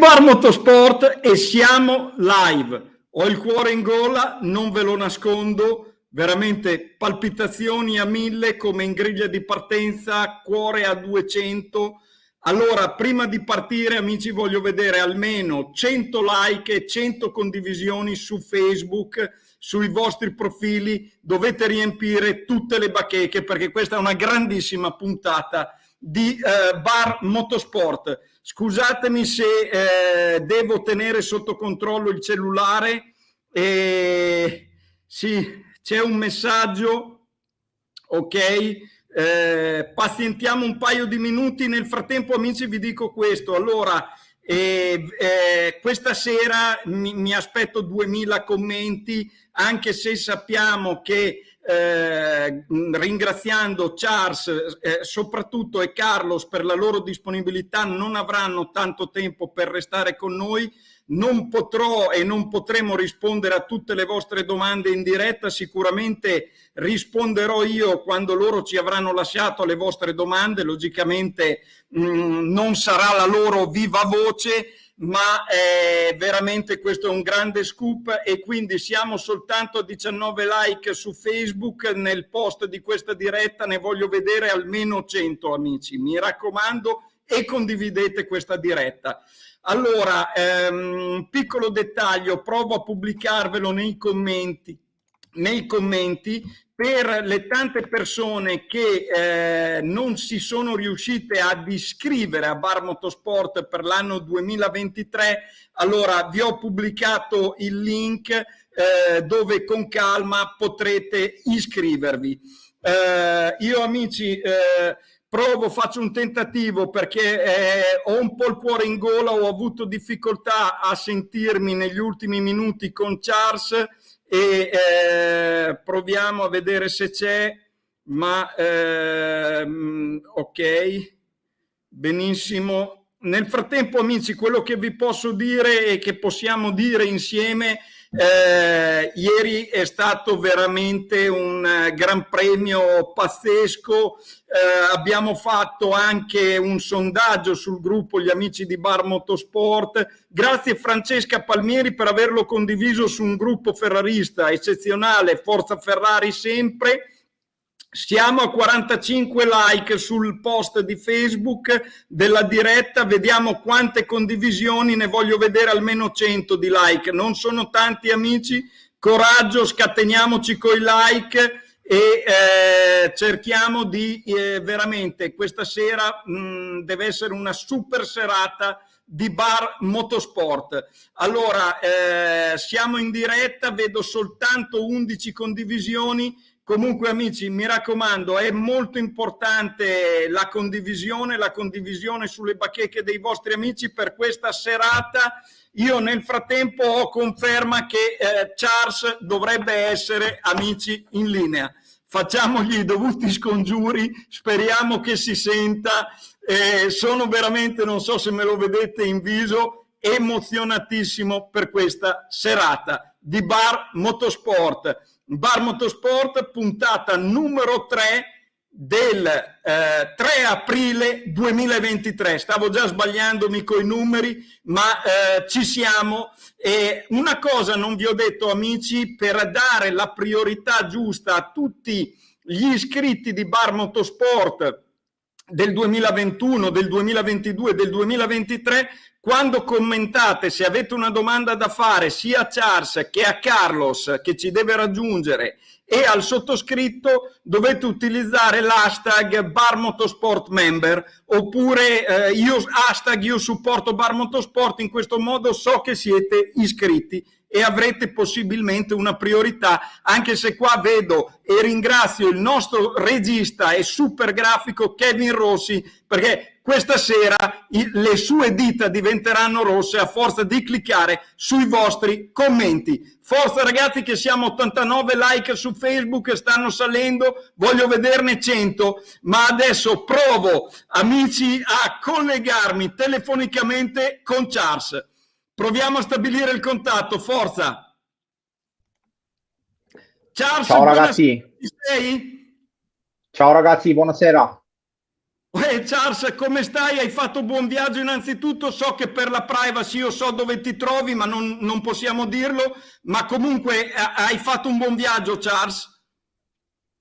Bar Motorsport e siamo live. Ho il cuore in gola, non ve lo nascondo, veramente palpitazioni a mille come in griglia di partenza, cuore a 200. Allora, prima di partire, amici, voglio vedere almeno 100 like e 100 condivisioni su Facebook, sui vostri profili. Dovete riempire tutte le bacheche perché questa è una grandissima puntata di eh, Bar Motorsport. Scusatemi se eh, devo tenere sotto controllo il cellulare. Eh, sì, c'è un messaggio. Ok, eh, pazientiamo un paio di minuti. Nel frattempo, amici, vi dico questo. Allora, eh, eh, questa sera mi, mi aspetto 2000 commenti, anche se sappiamo che eh, ringraziando Charles eh, soprattutto e Carlos per la loro disponibilità non avranno tanto tempo per restare con noi. Non potrò e non potremo rispondere a tutte le vostre domande in diretta, sicuramente risponderò io quando loro ci avranno lasciato le vostre domande, logicamente mh, non sarà la loro viva voce, ma eh, veramente questo è un grande scoop e quindi siamo soltanto a 19 like su Facebook. Nel post di questa diretta, ne voglio vedere almeno 100 amici, mi raccomando e condividete questa diretta. Allora, ehm, piccolo dettaglio, provo a pubblicarvelo nei commenti, nei commenti per le tante persone che eh, non si sono riuscite ad iscrivere a Bar Motorsport per l'anno 2023, allora vi ho pubblicato il link eh, dove con calma potrete iscrivervi. Eh, io amici eh, provo, faccio un tentativo perché eh, ho un po' il cuore in gola, ho avuto difficoltà a sentirmi negli ultimi minuti con Charles, e eh, proviamo a vedere se c'è, ma eh, ok, benissimo. Nel frattempo amici, quello che vi posso dire e che possiamo dire insieme eh, ieri è stato veramente un eh, gran premio pazzesco, eh, abbiamo fatto anche un sondaggio sul gruppo Gli Amici di Bar Motorsport, grazie Francesca Palmieri per averlo condiviso su un gruppo ferrarista eccezionale, Forza Ferrari sempre, siamo a 45 like sul post di Facebook della diretta, vediamo quante condivisioni, ne voglio vedere almeno 100 di like, non sono tanti amici, coraggio, scateniamoci coi like e eh, cerchiamo di eh, veramente questa sera mh, mm, deve essere una super serata di bar motorsport. Allora, eh, siamo in diretta, vedo soltanto 11 condivisioni, Comunque amici, mi raccomando, è molto importante la condivisione, la condivisione sulle bacheche dei vostri amici per questa serata. Io nel frattempo ho conferma che eh, Charles dovrebbe essere amici in linea. Facciamogli i dovuti scongiuri, speriamo che si senta. Eh, sono veramente, non so se me lo vedete in viso, emozionatissimo per questa serata di Bar Motorsport Bar Motorsport, puntata numero 3 del eh, 3 aprile 2023. Stavo già sbagliandomi con i numeri, ma eh, ci siamo. E una cosa non vi ho detto, amici, per dare la priorità giusta a tutti gli iscritti di Bar Motorsport del 2021, del 2022, del 2023, quando commentate, se avete una domanda da fare sia a Charles che a Carlos che ci deve raggiungere e al sottoscritto dovete utilizzare l'hashtag Bar Motorsport Member oppure eh, io, hashtag io supporto Bar Motorsport, in questo modo so che siete iscritti e avrete possibilmente una priorità, anche se qua vedo e ringrazio il nostro regista e super grafico Kevin Rossi, perché questa sera le sue dita diventeranno rosse a forza di cliccare sui vostri commenti. Forza ragazzi che siamo 89 like su Facebook, stanno salendo, voglio vederne 100, ma adesso provo amici a collegarmi telefonicamente con Charles. Proviamo a stabilire il contatto, forza. Charles, Ciao ragazzi. Sei? Ciao ragazzi, buonasera. Beh, Charles, come stai? Hai fatto buon viaggio innanzitutto. So che per la privacy io so dove ti trovi, ma non, non possiamo dirlo. Ma comunque eh, hai fatto un buon viaggio, Charles?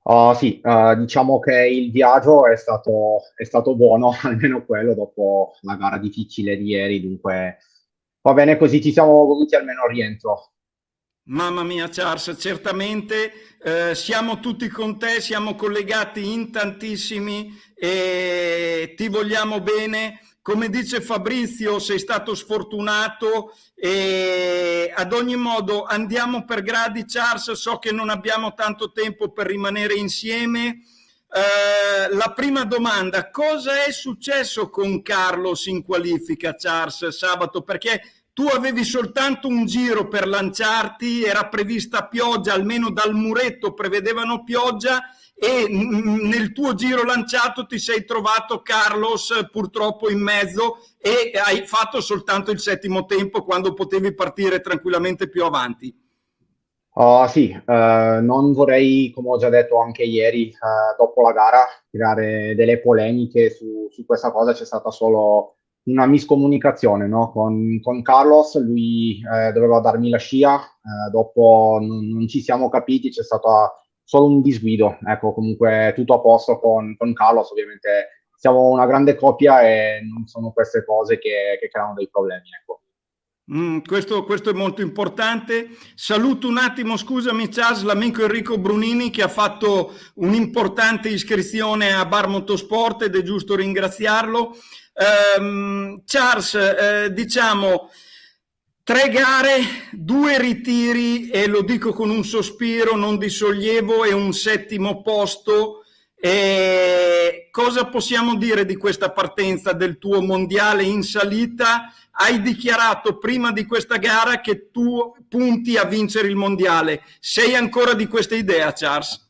Uh, sì, uh, diciamo che il viaggio è stato, è stato buono, almeno quello dopo la gara difficile di ieri. Dunque, va bene così, ci siamo voluti almeno al rientro. Mamma mia Charles, certamente eh, siamo tutti con te, siamo collegati in tantissimi e ti vogliamo bene. Come dice Fabrizio, sei stato sfortunato e ad ogni modo andiamo per gradi Charles, so che non abbiamo tanto tempo per rimanere insieme. Eh, la prima domanda, cosa è successo con Carlos in qualifica Charles sabato? Perché tu avevi soltanto un giro per lanciarti, era prevista pioggia, almeno dal muretto prevedevano pioggia e nel tuo giro lanciato ti sei trovato Carlos purtroppo in mezzo e hai fatto soltanto il settimo tempo quando potevi partire tranquillamente più avanti. Uh, sì, uh, non vorrei, come ho già detto anche ieri, uh, dopo la gara, creare delle polemiche su, su questa cosa, c'è stata solo una miscomunicazione no? con, con, Carlos, lui eh, doveva darmi la scia, eh, dopo non, non, ci siamo capiti, c'è stato solo un disguido, ecco comunque tutto a posto con, con, Carlos, ovviamente siamo una grande coppia e non sono queste cose che, che creano dei problemi. Ecco. Mm, questo, questo, è molto importante. Saluto un attimo, scusami Charles, l'amico Enrico Brunini che ha fatto un'importante iscrizione a Bar Motorsport ed è giusto ringraziarlo. Um, Charles, eh, diciamo, tre gare, due ritiri e lo dico con un sospiro, non di sollievo, e un settimo posto. E cosa possiamo dire di questa partenza del tuo mondiale in salita? Hai dichiarato prima di questa gara che tu punti a vincere il mondiale. Sei ancora di questa idea, Charles?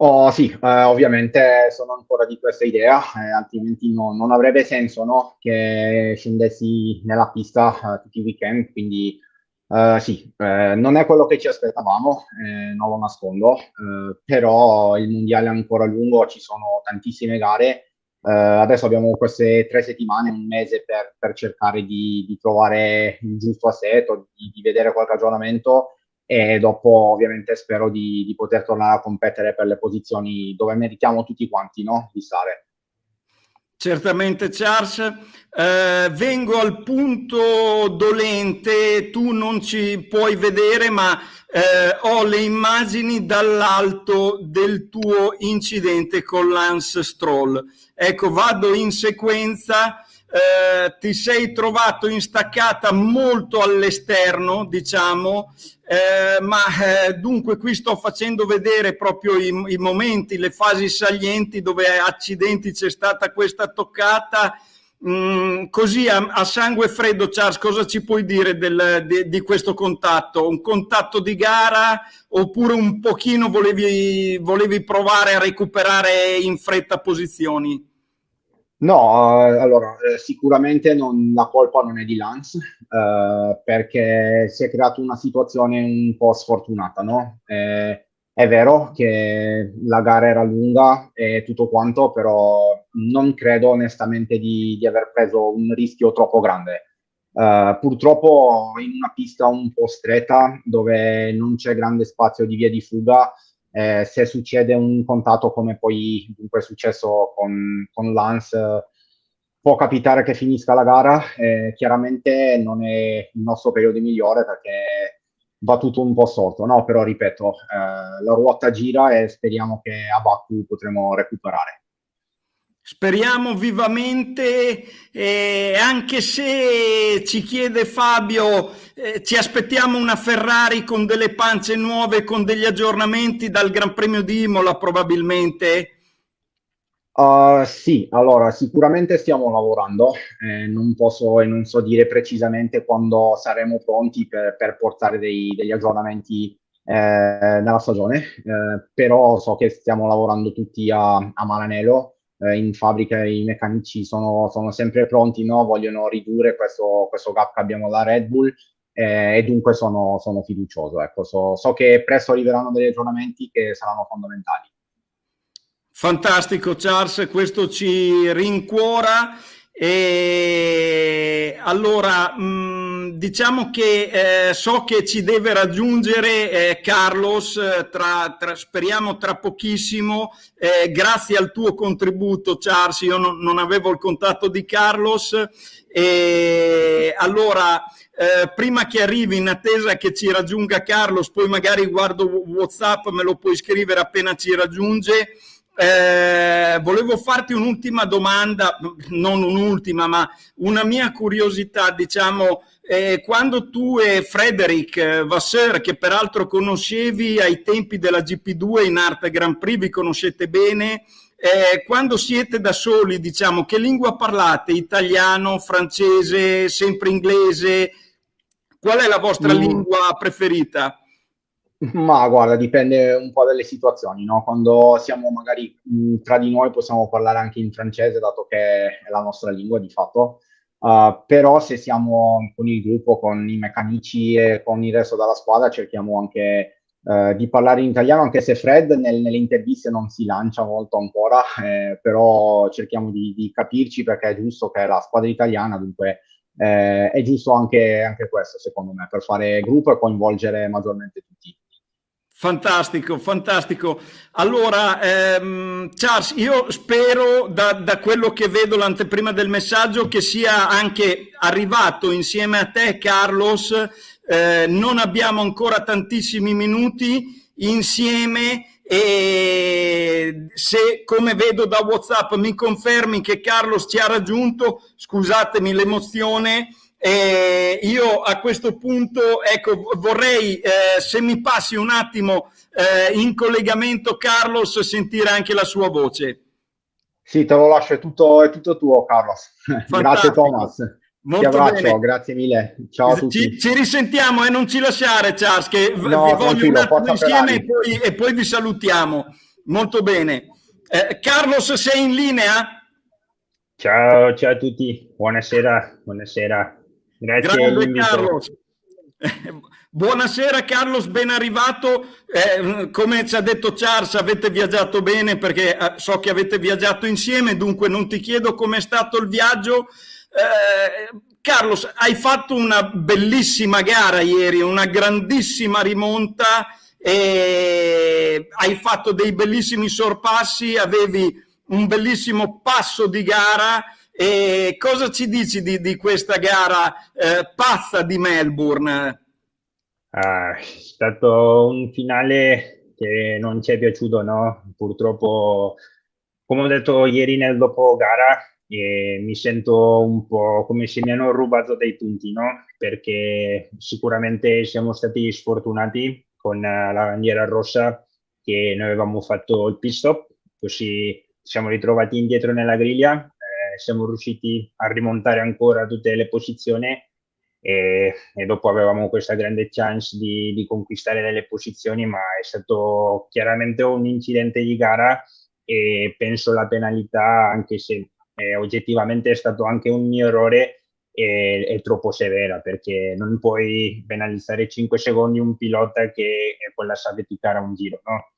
Oh, sì, eh, ovviamente sono ancora di questa idea, eh, altrimenti no, non avrebbe senso no, che scendessi nella pista eh, tutti i weekend, quindi eh, sì, eh, non è quello che ci aspettavamo, eh, non lo nascondo, però il mondiale è ancora lungo, ci sono tantissime gare, adesso abbiamo queste tre settimane, un mese per, per cercare di, di, trovare il giusto assetto, di, di vedere qualche aggiornamento e dopo ovviamente spero di, di, poter tornare a competere per le posizioni dove meritiamo tutti quanti no? di stare. Certamente Charles, eh, vengo al punto dolente, tu non ci puoi vedere ma eh, ho le immagini dall'alto del tuo incidente con Lance Stroll. Ecco, vado in sequenza, eh, ti sei trovato instaccata molto all'esterno, diciamo, eh, ma eh, dunque qui sto facendo vedere proprio i, i, momenti, le fasi salienti dove accidenti c'è stata questa toccata. Mm, così a, a, sangue freddo, Charles, cosa ci puoi dire del, di, di, questo contatto? Un contatto di gara oppure un pochino volevi, volevi provare a recuperare in fretta posizioni? No, eh, allora eh, sicuramente non, la colpa non è di Lance eh, perché si è creata una situazione un po' sfortunata, no? Eh, è vero che la gara era lunga e tutto quanto, però non credo onestamente di, di aver preso un rischio troppo grande. Uh, purtroppo in una pista un po' stretta dove non c'è grande spazio di via di fuga, eh, se succede un contatto come poi è successo con, con Lance, può capitare che finisca la gara. Eh, chiaramente non è il nostro periodo migliore perché va tutto un po' sotto, no? Però ripeto, eh, la ruota gira e speriamo che a Baku potremo recuperare. Speriamo vivamente, eh, anche se ci chiede Fabio, eh, ci aspettiamo una Ferrari con delle pance nuove, con degli aggiornamenti dal Gran Premio di Imola probabilmente? Uh, sì, allora sicuramente stiamo lavorando, eh, non posso e non so dire precisamente quando saremo pronti per, per portare dei, degli aggiornamenti eh, nella stagione, eh, però so che stiamo lavorando tutti a, a Maranello eh, in fabbrica i meccanici sono, sono sempre pronti, no? vogliono ridurre questo, questo, gap che abbiamo alla Red Bull eh, e dunque sono, sono fiducioso. Ecco. So, so, che presto arriveranno degli aggiornamenti che saranno fondamentali. Fantastico Charles, questo ci rincuora e allora, mm, diciamo che eh, so che ci deve raggiungere eh, Carlos, tra, tra, speriamo tra pochissimo, eh, grazie al tuo contributo Charles, io non, non avevo il contatto di Carlos, e allora prima che arrivi in attesa che ci raggiunga Carlos, poi magari guardo Whatsapp, me lo puoi scrivere appena ci raggiunge, eh, volevo farti un'ultima domanda, non un'ultima, ma una mia curiosità, diciamo, eh, quando tu e Frederic Vasseur, che peraltro conoscevi ai tempi della GP2 in Arte Grand Prix, vi conoscete bene, eh, quando siete da soli, diciamo, che lingua parlate? Italiano, francese, sempre inglese? Qual è la vostra mm. lingua preferita? Ma guarda, dipende un po' dalle situazioni, no? Quando siamo magari mh, tra di noi possiamo parlare anche in francese, dato che è la nostra lingua di fatto. Uh, però se siamo con il gruppo, con i meccanici e con il resto della squadra, cerchiamo anche uh, di parlare in italiano, anche se Fred nel, nelle interviste non si lancia molto ancora, eh, però cerchiamo di, di, capirci perché è giusto che è la squadra italiana, dunque eh, è giusto anche, anche questo, secondo me, per fare gruppo e coinvolgere maggiormente tutti. Fantastico, fantastico. Allora, ehm, Charles, io spero da, da, quello che vedo l'anteprima del messaggio che sia anche arrivato insieme a te, Carlos. Eh, non abbiamo ancora tantissimi minuti insieme e se come vedo da WhatsApp mi confermi che Carlos ci ha raggiunto, scusatemi l'emozione, eh, io a questo punto ecco, vorrei, eh, se mi passi un attimo eh, in collegamento, Carlos, sentire anche la sua voce. Sì, te lo lascio, è tutto, è tutto tuo, Carlos. grazie, Thomas. Molto ti abbraccio, bene. grazie mille. Ciao a tutti. Ci, ci risentiamo e non ci lasciare, Charles, che no, vi voglio un attimo insieme e poi, e poi, vi salutiamo. Molto bene. Eh, Carlos, sei in linea? Ciao, ciao a tutti. Buonasera, buonasera. Grazie Grande Carlos. Buonasera Carlos, ben arrivato. Eh, come ci ha detto Charles, avete viaggiato bene perché eh, so che avete viaggiato insieme, dunque non ti chiedo com'è stato il viaggio. Eh, Carlos, hai fatto una bellissima gara ieri, una grandissima rimonta, e hai fatto dei bellissimi sorpassi, avevi un bellissimo passo di gara e cosa ci dici di, di questa gara eh, pazza di Melbourne? Ah, è stato un finale che non ci è piaciuto, no? Purtroppo, come ho detto ieri nel dopo gara, eh, mi sento un po' come se mi hanno rubato dei punti, no? Perché sicuramente siamo stati sfortunati con la bandiera rossa che noi avevamo fatto il pit stop, così siamo ritrovati indietro nella griglia siamo riusciti a rimontare ancora tutte le posizioni e, e dopo avevamo questa grande chance di, di, conquistare delle posizioni, ma è stato chiaramente un incidente di gara e penso la penalità, anche se eh, oggettivamente è stato anche un mio errore, è, è, troppo severa perché non puoi penalizzare 5 secondi un pilota che poi la sa a un giro, no?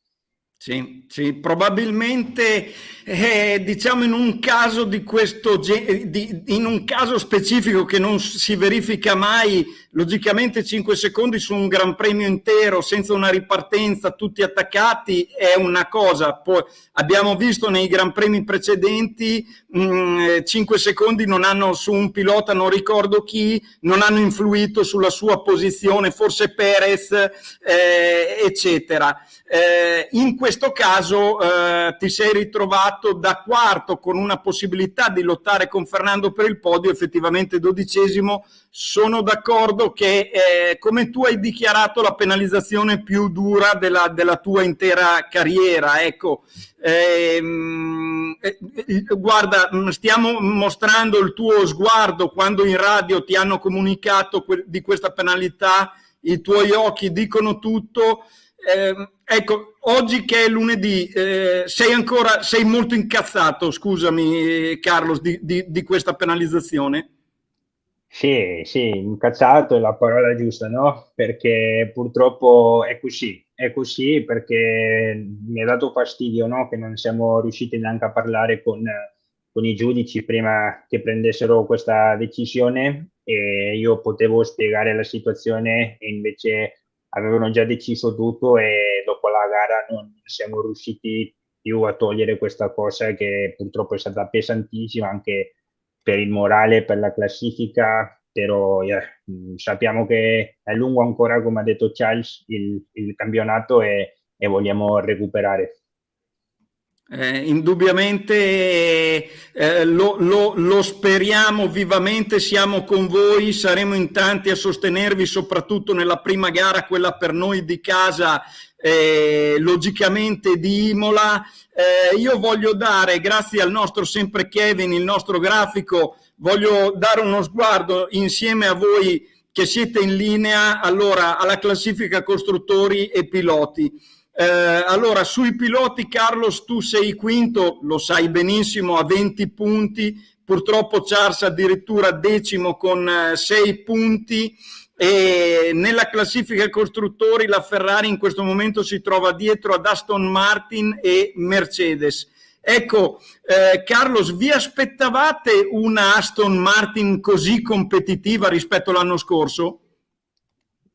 Sì, sì, probabilmente eh, diciamo in un caso di questo di, in un caso specifico che non si verifica mai, logicamente 5 secondi su un Gran Premio intero senza una ripartenza, tutti attaccati è una cosa. Poi abbiamo visto nei Gran Premi precedenti mh, mm, 5 secondi non hanno su un pilota, non ricordo chi, non hanno influito sulla sua posizione, forse Perez, eh, eccetera. Eh, in questo caso eh, ti sei ritrovato da quarto con una possibilità di lottare con Fernando per il podio, effettivamente dodicesimo. Sono d'accordo che, eh, come tu hai dichiarato, la penalizzazione più dura della, della tua intera carriera. Ecco, ehm, eh, guarda, stiamo mostrando il tuo sguardo quando in radio ti hanno comunicato di questa penalità, i tuoi occhi dicono tutto. Eh, ecco, oggi che è lunedì, eh, sei ancora, sei molto incazzato, scusami Carlos, di, di, di, questa penalizzazione? Sì, sì, incazzato è la parola giusta, no? Perché purtroppo è così. è così perché mi ha dato fastidio no? che non siamo riusciti neanche a parlare con, con i giudici prima che prendessero questa decisione e io potevo spiegare la situazione e invece avevano già deciso tutto e dopo la gara non siamo riusciti più a togliere questa cosa che purtroppo è stata pesantissima anche per il morale, per la classifica, però yeah, sappiamo che è lungo ancora, come ha detto Charles, il, il campionato e, e vogliamo recuperare. Eh, indubbiamente eh, lo, lo, lo, speriamo vivamente, siamo con voi, saremo in tanti a sostenervi soprattutto nella prima gara, quella per noi di casa, eh, logicamente di Imola. Eh, io voglio dare, grazie al nostro sempre Kevin, il nostro grafico, voglio dare uno sguardo insieme a voi che siete in linea allora alla classifica costruttori e piloti. Eh, allora, sui piloti, Carlos, tu sei quinto, lo sai benissimo, a 20 punti, purtroppo Charles addirittura decimo con eh, 6 punti e nella classifica costruttori la Ferrari in questo momento si trova dietro ad Aston Martin e Mercedes. Ecco, eh, Carlos, vi aspettavate una Aston Martin così competitiva rispetto all'anno scorso?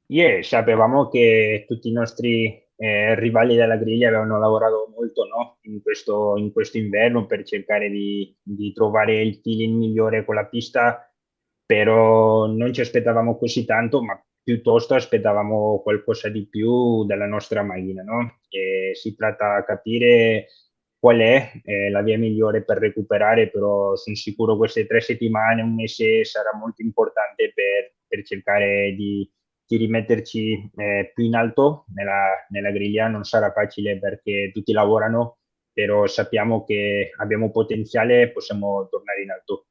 Yeah, sapevamo che tutti i nostri eh, rivali della griglia avevano lavorato molto no? in, questo, in questo inverno per cercare di, di trovare il feeling migliore con la pista, però non ci aspettavamo così tanto, ma piuttosto aspettavamo qualcosa di più dalla nostra macchina. No? si tratta di capire qual è eh, la via migliore per recuperare, però sono sicuro queste tre settimane, un mese sarà molto importante per, per cercare di di rimetterci eh, più in alto nella, nella, griglia non sarà facile perché tutti lavorano, però sappiamo che abbiamo potenziale e possiamo tornare in alto.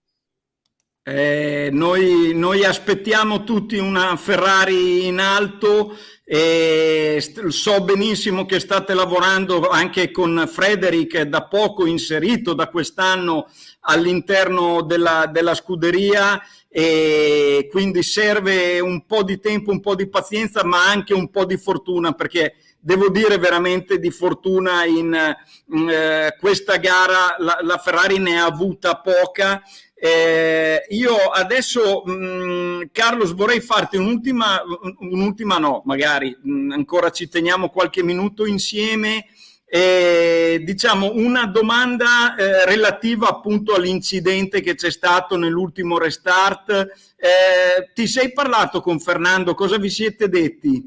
Eh, noi, noi, aspettiamo tutti una Ferrari in alto e so benissimo che state lavorando anche con Frederick da poco inserito da quest'anno all'interno della, della scuderia e quindi serve un po' di tempo, un po' di pazienza, ma anche un po' di fortuna, perché devo dire veramente di fortuna in, in eh, questa gara. La, la, Ferrari ne ha avuta poca. Eh, io adesso, mh, mm, Carlos, vorrei farti un'ultima, un'ultima no, magari. Mh, mm, ancora ci teniamo qualche minuto insieme eh, diciamo una domanda eh, relativa appunto all'incidente che c'è stato nell'ultimo restart. Eh, ti sei parlato con Fernando? Cosa vi siete detti?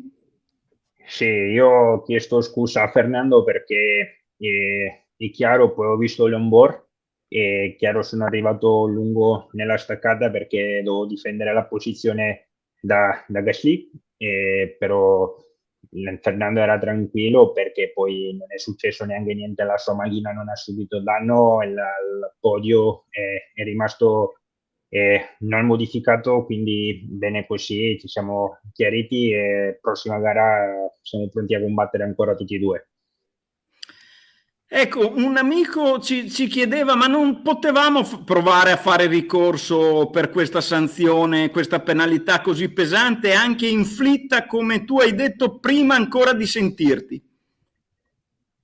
Sì, io ho chiesto scusa a Fernando perché eh, è chiaro, poi ho visto l'onboard e chiaro sono arrivato lungo nella staccata perché devo difendere la posizione da, da Gasly, eh, però Fernando era tranquillo perché poi non è successo neanche niente alla sua macchina, non ha subito danno, il, il podio è, è rimasto eh, non modificato, quindi bene così, ci siamo chiariti e prossima gara siamo pronti a combattere ancora tutti e due. Ecco, un amico ci, ci, chiedeva, ma non potevamo provare a fare ricorso per questa sanzione, questa penalità così pesante, anche inflitta, come tu hai detto, prima ancora di sentirti?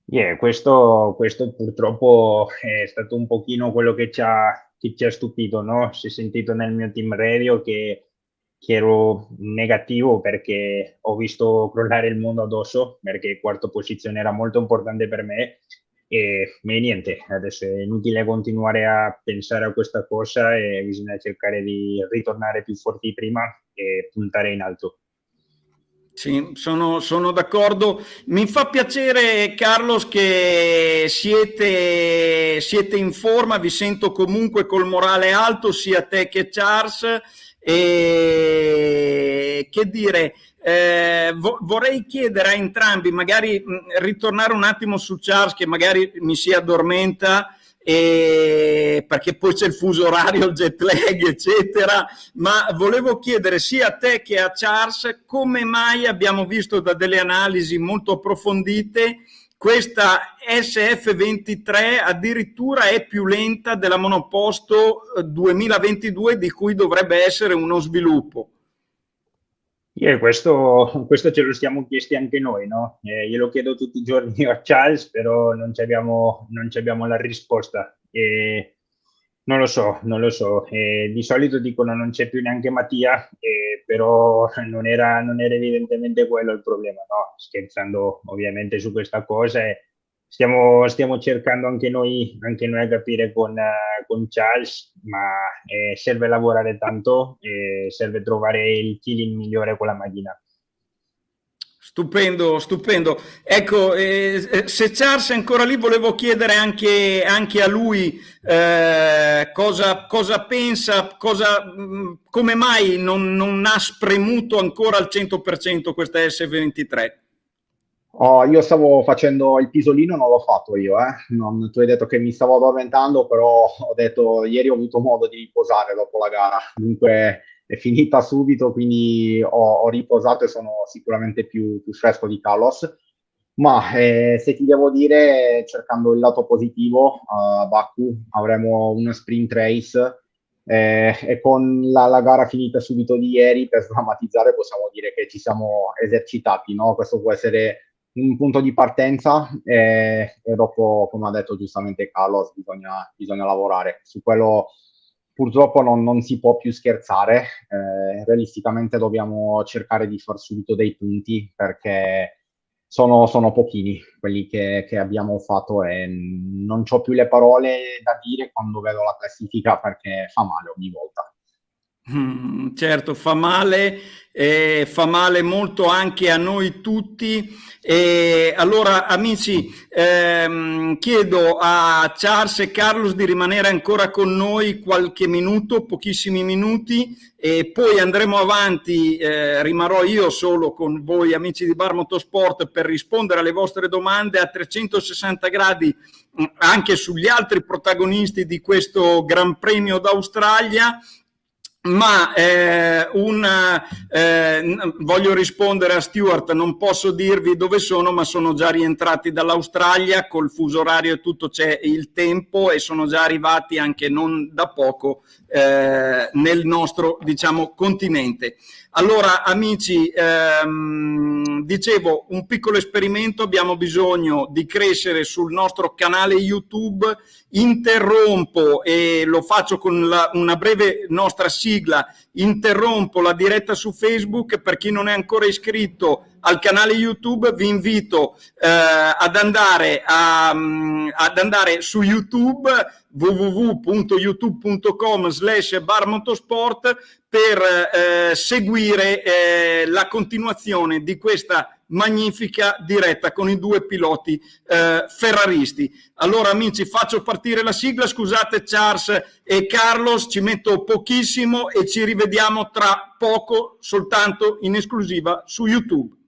Yeah, questo, questo purtroppo è stato un pochino quello che ci ha, che ci ha stupito, no? Si è sentito nel mio team radio che, che ero negativo perché ho visto crollare il mondo addosso, perché quarta posizione era molto importante per me e, niente, adesso è inutile continuare a pensare a questa cosa e bisogna cercare di ritornare più forti prima e puntare in alto. Sì, sono, sono d'accordo. Mi fa piacere, Carlos, che siete, siete in forma, vi sento comunque col morale alto, sia te che Charles. E che dire, eh, vo vorrei chiedere a entrambi, magari mh, ritornare un attimo su Charles che magari mi si addormenta e perché poi c'è il fuso orario, il jet lag, eccetera, ma volevo chiedere sia a te che a Charles come mai abbiamo visto da delle analisi molto approfondite questa SF23 addirittura è più lenta della monoposto 2022 di cui dovrebbe essere uno sviluppo. Yeah, questo, questo, ce lo siamo chiesti anche noi, no? Eh, glielo chiedo tutti i giorni a Charles, però non abbiamo, non abbiamo la risposta. Eh, non lo so, non lo so. Eh, di solito dicono non c'è più neanche Mattia, eh, però non era, non era, evidentemente quello il problema, no? Scherzando ovviamente su questa cosa. Stiamo, stiamo, cercando anche noi, anche noi a capire con, con Charles, ma eh, serve lavorare tanto e serve trovare il feeling migliore con la macchina. Stupendo, stupendo. Ecco, eh, eh, se Charles è ancora lì, volevo chiedere anche, anche a lui eh, cosa, cosa, pensa, cosa, mm, come mai non, non ha spremuto ancora al 100% questa S23. Oh, io stavo facendo il pisolino, non l'ho fatto io, eh. non, tu hai detto che mi stavo addormentando, però ho detto ieri ho avuto modo di riposare dopo la gara, dunque è finita subito, quindi ho, ho riposato e sono sicuramente più, più fresco di Carlos. Ma eh, se ti devo dire, cercando il lato positivo, a uh, Baku avremo una sprint race eh, e con la, la, gara finita subito di ieri, per sdrammatizzare, possiamo dire che ci siamo esercitati, no? Questo può essere un punto di partenza e, e dopo, come ha detto giustamente Carlos, bisogna, bisogna lavorare. Su quello purtroppo non, non, si può più scherzare, eh, realisticamente dobbiamo cercare di far subito dei punti perché sono, sono pochini quelli che, che, abbiamo fatto e non ho più le parole da dire quando vedo la classifica perché fa male ogni volta. Mm, certo, fa male, eh, fa male molto anche a noi tutti. E allora, amici, ehm, chiedo a Charles e Carlos di rimanere ancora con noi qualche minuto, pochissimi minuti, e poi andremo avanti. Eh, rimarrò io solo con voi, amici di Bar Motorsport, per rispondere alle vostre domande a 360 gradi mm, anche sugli altri protagonisti di questo Gran Premio d'Australia ma eh, una, eh, voglio rispondere a Stuart, non posso dirvi dove sono, ma sono già rientrati dall'Australia, col fuso orario e tutto c'è il tempo e sono già arrivati anche non da poco eh, nel nostro diciamo, continente. Allora, amici, ehm, dicevo, un piccolo esperimento, abbiamo bisogno di crescere sul nostro canale YouTube, interrompo e lo faccio con la, una breve nostra sigla, interrompo la diretta su Facebook, per chi non è ancora iscritto al canale YouTube vi invito eh, ad, andare a, ad andare su YouTube www.youtube.com slash barmotosport per eh, seguire eh, la continuazione di questa magnifica diretta con i due piloti eh, ferraristi. Allora amici faccio partire la sigla, scusate Charles e Carlos, ci metto pochissimo e ci rivediamo tra poco soltanto in esclusiva su YouTube.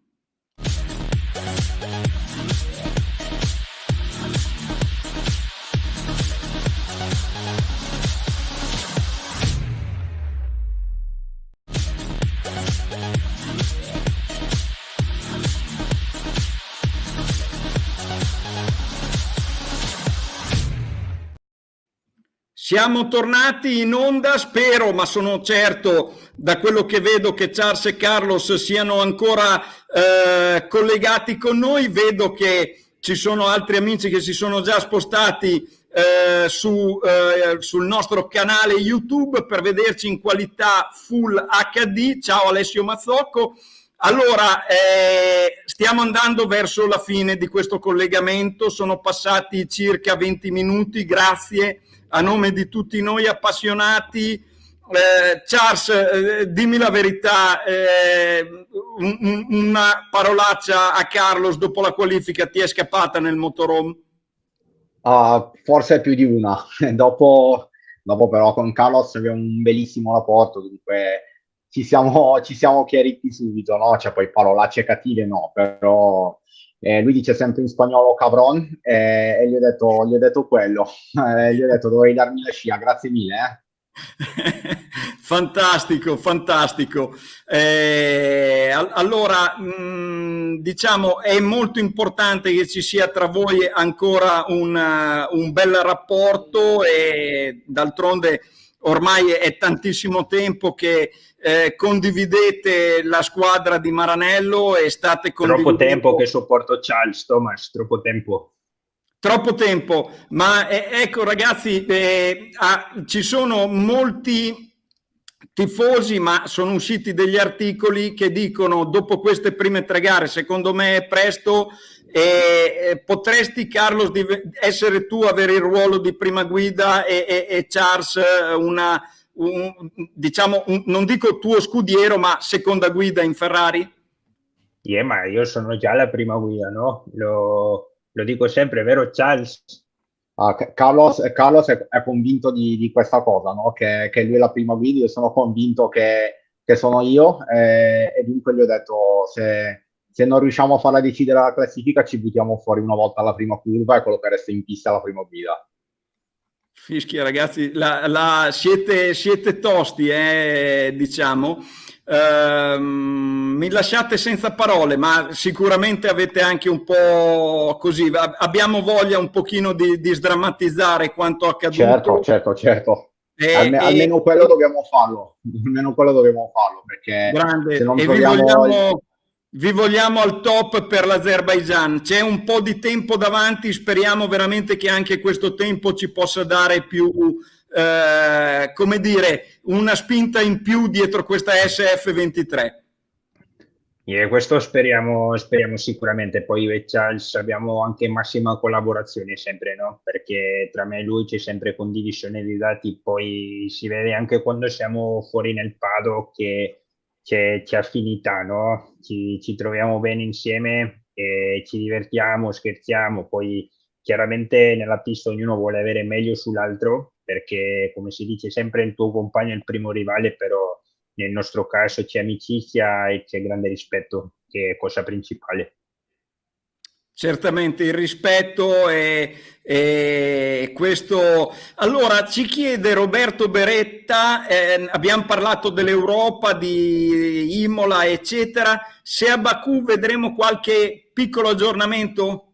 Siamo tornati in onda, spero, ma sono certo da quello che vedo che Charles e Carlos siano ancora eh, collegati con noi. Vedo che ci sono altri amici che si sono già spostati eh, su, eh, sul nostro canale YouTube per vederci in qualità full HD. Ciao Alessio Mazzocco. Allora, eh, stiamo andando verso la fine di questo collegamento, sono passati circa 20 minuti, grazie a nome di tutti noi appassionati. Eh, Charles, eh, dimmi la verità, eh, un, una parolaccia a Carlos dopo la qualifica ti è scappata nel motorhome? Uh, forse più di una. dopo, dopo però con Carlos abbiamo un bellissimo rapporto, dunque ci siamo, ci siamo chiariti subito, no? Cioè poi parolacce cattive no, però eh, lui dice sempre in spagnolo cabron eh, e gli ho detto, gli ho detto quello, eh, gli ho detto dovevi darmi la scia, grazie mille. Eh. fantastico, fantastico. Eh, allora, mh, mm, diciamo, è molto importante che ci sia tra voi ancora un, un bel rapporto e d'altronde ormai è tantissimo tempo che eh, condividete la squadra di Maranello e state condividendo... Troppo tempo che sopporto Charles, Thomas, troppo tempo. Troppo tempo, ma eh, ecco ragazzi, eh, ah, ci sono molti tifosi, ma sono usciti degli articoli che dicono dopo queste prime tre gare, secondo me è presto, eh, potresti Carlos essere tu avere il ruolo di prima guida e, e, e Charles una, un, diciamo, un, non dico tuo scudiero, ma seconda guida in Ferrari? Yeah, ma io sono già la prima guida, no? Lo, lo dico sempre, vero Charles? Uh, Carlos, Carlos è, è, convinto di, di questa cosa, no? che, che, lui è la prima guida, io sono convinto che, che sono io eh, e dunque gli ho detto se, se, non riusciamo a farla decidere la classifica ci buttiamo fuori una volta alla prima curva e quello che resta in pista alla prima guida. Fischia ragazzi, la, la, siete, siete, tosti, eh, diciamo. Uh, mi lasciate senza parole, ma sicuramente avete anche un po' così, abbiamo voglia un pochino di, di sdrammatizzare quanto accaduto. Certo, certo, certo. E, Alme, e, almeno quello dobbiamo farlo, almeno quello dobbiamo farlo, perché grande. se non troviamo... Vogliamo vi vogliamo al top per l'Azerbaijan. C'è un po' di tempo davanti, speriamo veramente che anche questo tempo ci possa dare più, eh, come dire, una spinta in più dietro questa SF23. Yeah, questo speriamo, speriamo sicuramente. Poi io e Charles abbiamo anche massima collaborazione sempre, no? Perché tra me e lui c'è sempre condivisione di dati. Poi si vede anche quando siamo fuori nel paddock che c'è affinità, no? Ci, ci, troviamo bene insieme, e ci divertiamo, scherziamo, poi chiaramente nella pista ognuno vuole avere meglio sull'altro, perché come si dice sempre il tuo compagno è il primo rivale, però nel nostro caso c'è amicizia e c'è grande rispetto, che è cosa principale. Certamente il rispetto e, e, questo. Allora ci chiede Roberto Beretta, eh, abbiamo parlato dell'Europa, di Imola, eccetera. Se a Baku vedremo qualche piccolo aggiornamento?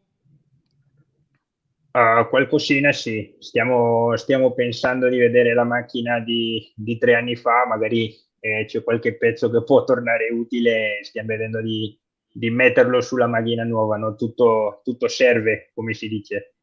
Uh, qualcosina sì, stiamo, stiamo, pensando di vedere la macchina di, di tre anni fa, magari eh, c'è qualche pezzo che può tornare utile, stiamo vedendo di di metterlo sulla macchina nuova, no? tutto, tutto serve, come si dice.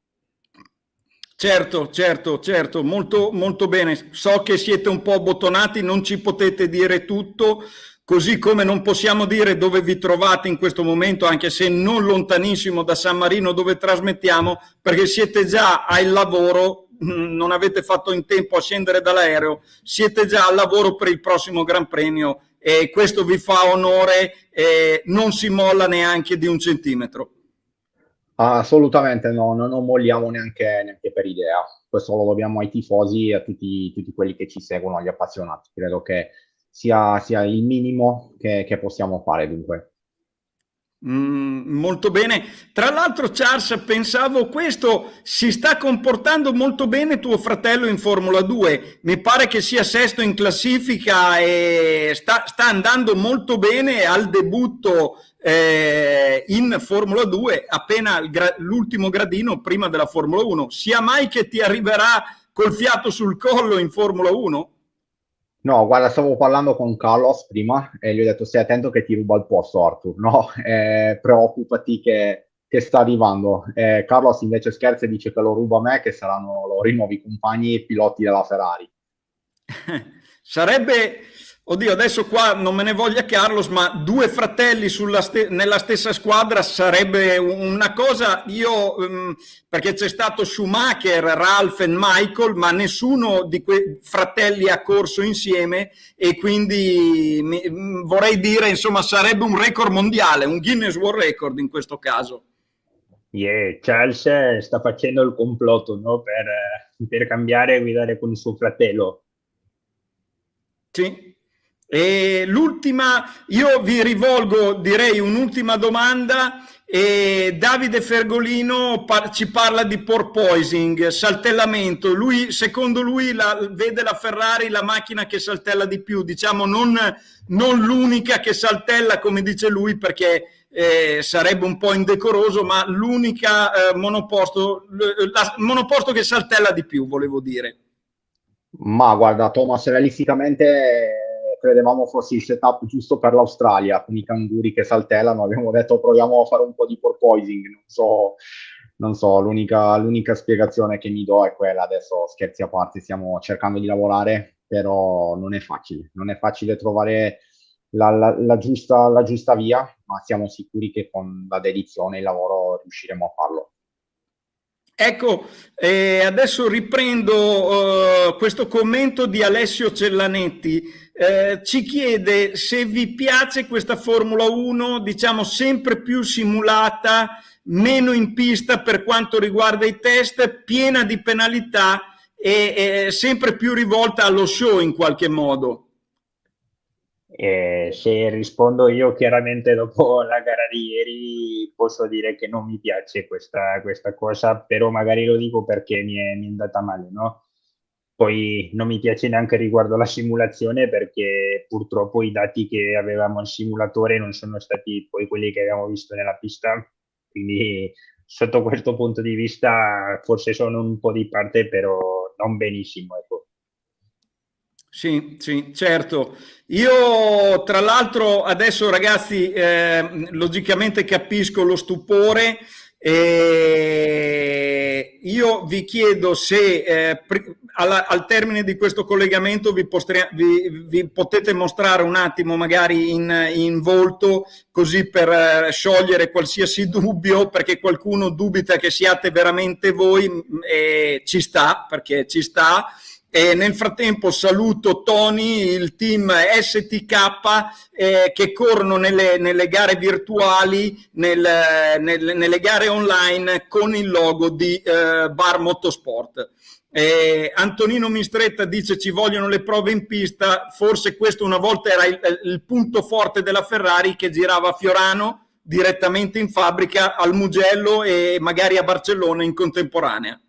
Certo, certo, certo, molto, molto bene. So che siete un po' bottonati, non ci potete dire tutto, così come non possiamo dire dove vi trovate in questo momento, anche se non lontanissimo da San Marino dove trasmettiamo, perché siete già al lavoro, mm, non avete fatto in tempo a scendere dall'aereo, siete già al lavoro per il prossimo Gran Premio e questo vi fa onore, e non si molla neanche di un centimetro. Assolutamente no, non, non molliamo neanche, neanche, per idea. Questo lo dobbiamo ai tifosi e a tutti, tutti quelli che ci seguono, agli appassionati. Credo che sia, sia il minimo che, che possiamo fare dunque. Mm, molto bene. Tra l'altro, Charles, pensavo questo si sta comportando molto bene tuo fratello in Formula 2. Mi pare che sia sesto in classifica e sta, sta andando molto bene al debutto eh, in Formula 2, appena l'ultimo gradino prima della Formula 1. Sia mai che ti arriverà col fiato sul collo in Formula 1? No, guarda, stavo parlando con Carlos prima e gli ho detto stai attento che ti ruba il posto Arthur, no? Eh, preoccupati che, che, sta arrivando. Eh, Carlos invece scherza e dice che lo ruba a me, che saranno loro i nuovi compagni e piloti della Ferrari. Sarebbe Oddio, adesso qua non me ne voglia Carlos, ma due fratelli ste nella stessa squadra sarebbe una cosa, io, um, perché c'è stato Schumacher, Ralph e Michael, ma nessuno di quei fratelli ha corso insieme e quindi mi, vorrei dire, insomma, sarebbe un record mondiale, un Guinness World Record in questo caso. Yeah, Charles sta facendo il complotto no? per, per cambiare e guidare con il suo fratello. Sì, e l'ultima, io vi rivolgo direi un'ultima domanda. E Davide Fergolino par ci parla di porpoising, saltellamento. Lui, secondo lui, la, vede la Ferrari la macchina che saltella di più, diciamo non, non l'unica che saltella come dice lui perché eh, sarebbe un po' indecoroso, ma l'unica eh, monoposto, la, monoposto che saltella di più, volevo dire. Ma guarda, Thomas, realisticamente credevamo fosse il setup giusto per l'Australia, con i canguri che saltellano. Abbiamo detto proviamo a fare un po' di porpoising. Non so, non so l'unica, l'unica spiegazione che mi do è quella. Adesso scherzi a parte, stiamo cercando di lavorare, però non è facile. Non è facile trovare la, la, la, giusta, la giusta via, ma siamo sicuri che con la dedizione e il lavoro riusciremo a farlo. Ecco, eh, adesso riprendo uh, questo commento di Alessio Cellanetti. Eh, ci chiede se vi piace questa Formula 1, diciamo sempre più simulata, meno in pista per quanto riguarda i test, piena di penalità e, e sempre più rivolta allo show in qualche modo. Eh, se rispondo io chiaramente dopo la gara di ieri posso dire che non mi piace questa, questa cosa, però magari lo dico perché mi è, mi è andata male, no? Poi non mi piace neanche riguardo la simulazione perché purtroppo i dati che avevamo al simulatore non sono stati poi quelli che abbiamo visto nella pista, quindi sotto questo punto di vista forse sono un po' di parte, però non benissimo. Ecco. Sì, sì, certo. Io tra l'altro adesso ragazzi eh, logicamente capisco lo stupore e io vi chiedo se eh, al, al, termine di questo collegamento vi, vi, vi, potete mostrare un attimo magari in, in volto così per eh, sciogliere qualsiasi dubbio perché qualcuno dubita che siate veramente voi e ci sta perché ci sta e nel frattempo saluto Tony, il team STK eh, che corrono nelle, nelle gare virtuali, nel, nel, nelle gare online con il logo di eh, Bar Motorsport. Eh, Antonino Mistretta dice ci vogliono le prove in pista, forse questo una volta era il, il punto forte della Ferrari che girava a Fiorano direttamente in fabbrica al Mugello e magari a Barcellona in contemporanea.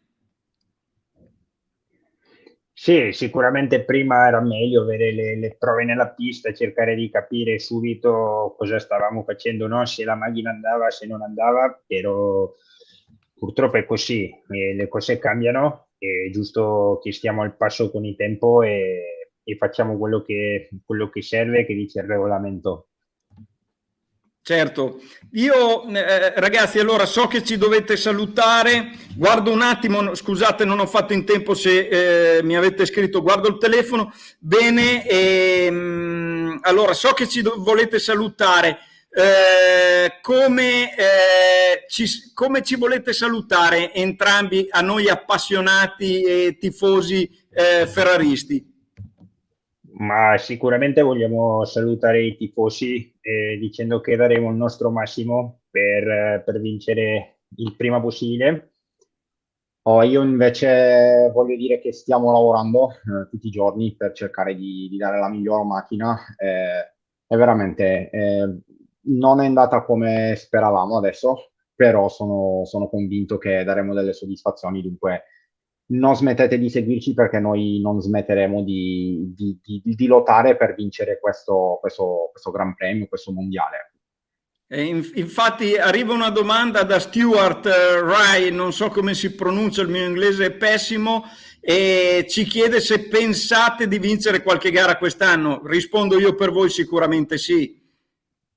Sì, sicuramente prima era meglio avere le, le, prove nella pista, cercare di capire subito cosa stavamo facendo, no? se la macchina andava, se non andava, però purtroppo è così, le cose cambiano, è giusto che stiamo al passo con il tempo e, e facciamo quello che, quello che serve, che dice il regolamento. Certo, io eh, ragazzi allora so che ci dovete salutare, guardo un attimo, scusate non ho fatto in tempo se eh, mi avete scritto, guardo il telefono, bene, ehm, allora so che ci volete salutare, eh, come, eh, ci, come, ci, volete salutare entrambi a noi appassionati e tifosi eh, ferraristi? Ma sicuramente vogliamo salutare i tifosi eh, dicendo che daremo il nostro massimo per, per vincere il prima possibile. Oh, io invece voglio dire che stiamo lavorando eh, tutti i giorni per cercare di, di dare la migliore macchina. Eh, e veramente eh, non è andata come speravamo adesso, però sono, sono convinto che daremo delle soddisfazioni. Dunque, non smettete di seguirci perché noi non smetteremo di, di, di, di lottare per vincere questo, questo, questo, Gran Premio, questo mondiale. Infatti arriva una domanda da Stuart uh, Rai, non so come si pronuncia, il mio inglese è pessimo, e ci chiede se pensate di vincere qualche gara quest'anno. Rispondo io per voi sicuramente sì.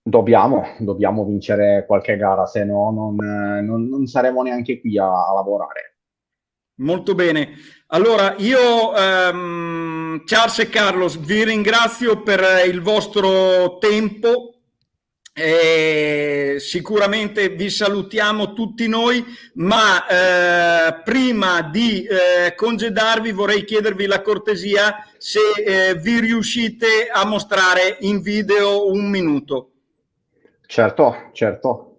Dobbiamo, dobbiamo vincere qualche gara, se no non, non, non saremo neanche qui a, a lavorare. Molto bene. Allora, io, um, Charles e Carlos, vi ringrazio per il vostro tempo. Eh, sicuramente vi salutiamo tutti noi, ma eh, prima di eh, congedarvi vorrei chiedervi la cortesia se eh, vi riuscite a mostrare in video un minuto. Certo, certo.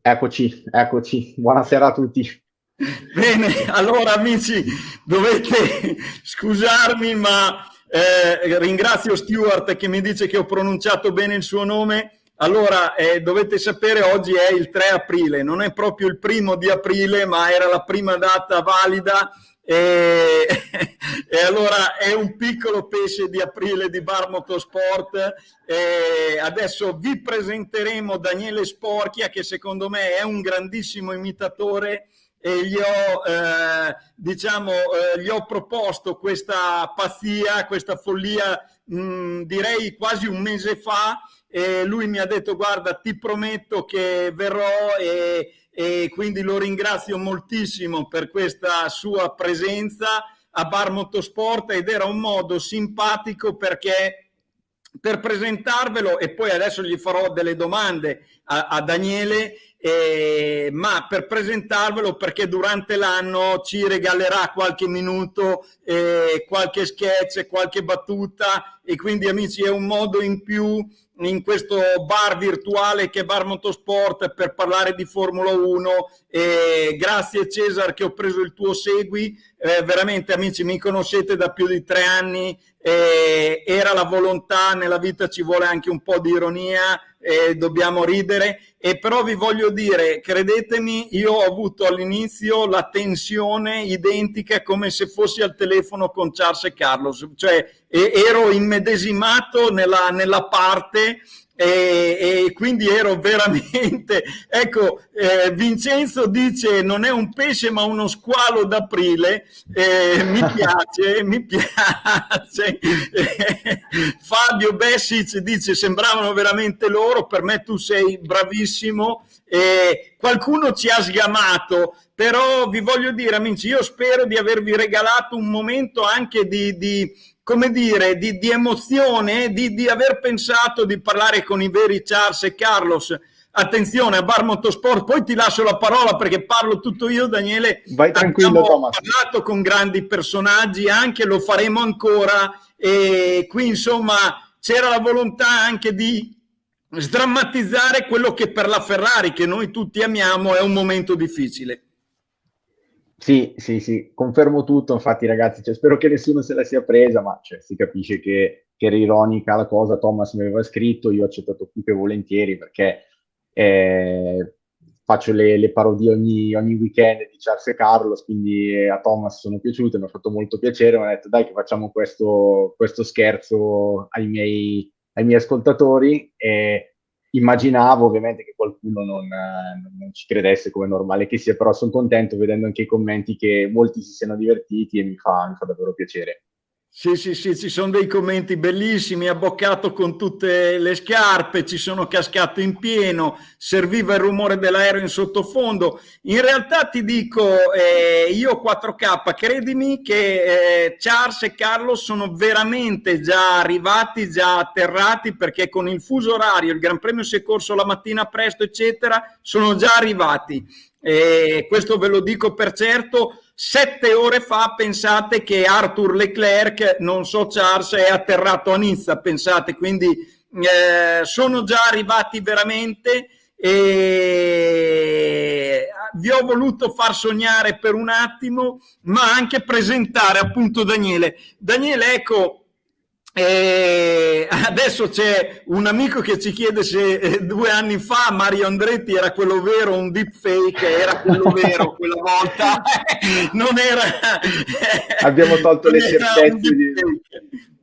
Eccoci, eccoci. Buonasera a tutti. Bene, allora amici, dovete scusarmi, ma eh, ringrazio Stuart che mi dice che ho pronunciato bene il suo nome. Allora, eh, dovete sapere, oggi è il 3 aprile, non è proprio il primo di aprile, ma era la prima data valida. E, e, allora è un piccolo pesce di aprile di Bar Motorsport. E adesso vi presenteremo Daniele Sporchia che secondo me è un grandissimo imitatore e gli ho, eh, diciamo, eh, gli ho proposto questa pazzia, questa follia, mh, direi quasi un mese fa, e lui mi ha detto guarda ti prometto che verrò e, e quindi lo ringrazio moltissimo per questa sua presenza a Bar Motorsport ed era un modo simpatico perché per presentarvelo e poi adesso gli farò delle domande a, a Daniele eh, ma per presentarvelo perché durante l'anno ci regalerà qualche minuto, eh, qualche sketch, qualche battuta e quindi amici è un modo in più in questo bar virtuale che è Bar Motorsport per parlare di Formula 1 e grazie Cesar che ho preso il tuo segui. Eh, veramente amici mi conoscete da più di tre anni. Eh, era la volontà nella vita ci vuole anche un po' di ironia eh, dobbiamo ridere. E però vi voglio dire credetemi io ho avuto all'inizio la tensione identica come se fossi al telefono con Charles e Carlos. Cioè ero immedesimato nella, nella parte e, e, quindi ero veramente ecco eh, Vincenzo dice non è un pesce ma uno squalo d'aprile eh, mi piace mi piace. Eh, Fabio Bessic dice sembravano veramente loro per me tu sei bravissimo qualcuno ci ha sgamato però vi voglio dire amici io spero di avervi regalato un momento anche di, di come dire, di, di emozione, di, di, aver pensato di parlare con i veri Charles e Carlos. Attenzione a Bar Motorsport, poi ti lascio la parola perché parlo tutto io, Daniele. Vai tranquillo, Abbiamo Thomas. parlato con grandi personaggi, anche lo faremo ancora e qui insomma c'era la volontà anche di sdrammatizzare quello che per la Ferrari, che noi tutti amiamo, è un momento difficile. Sì, sì, sì, confermo tutto, infatti ragazzi, cioè, spero che nessuno se la sia presa, ma cioè, si capisce che, che, era ironica la cosa, Thomas mi aveva scritto, io ho accettato più che volentieri perché eh, faccio le, le, parodie ogni, ogni, weekend di Charles e Carlos, quindi eh, a Thomas sono piaciute, mi ha fatto molto piacere, mi ha detto dai che facciamo questo, questo scherzo ai miei, ai miei ascoltatori e immaginavo ovviamente che qualcuno non, non, ci credesse come normale che sia, però sono contento vedendo anche i commenti che molti si siano divertiti e mi fa, mi fa davvero piacere. Sì, sì, sì, ci sono dei commenti bellissimi, abboccato con tutte le scarpe, ci sono cascato in pieno, serviva il rumore dell'aereo in sottofondo. In realtà ti dico, eh, io 4K, credimi che eh, Charles e Carlo sono veramente già arrivati, già atterrati, perché con il fuso orario, il Gran Premio si è corso la mattina presto, eccetera, sono già arrivati. E questo ve lo dico per certo, Sette ore fa pensate che Arthur Leclerc, non so Charles, è atterrato a Nizza, pensate, quindi eh, sono già arrivati veramente e vi ho voluto far sognare per un attimo, ma anche presentare appunto Daniele. Daniele, ecco, e adesso c'è un amico che ci chiede se eh, due anni fa Mario Andretti era quello vero, un deepfake, era quello vero quella volta, non era... Abbiamo tolto le certezze di...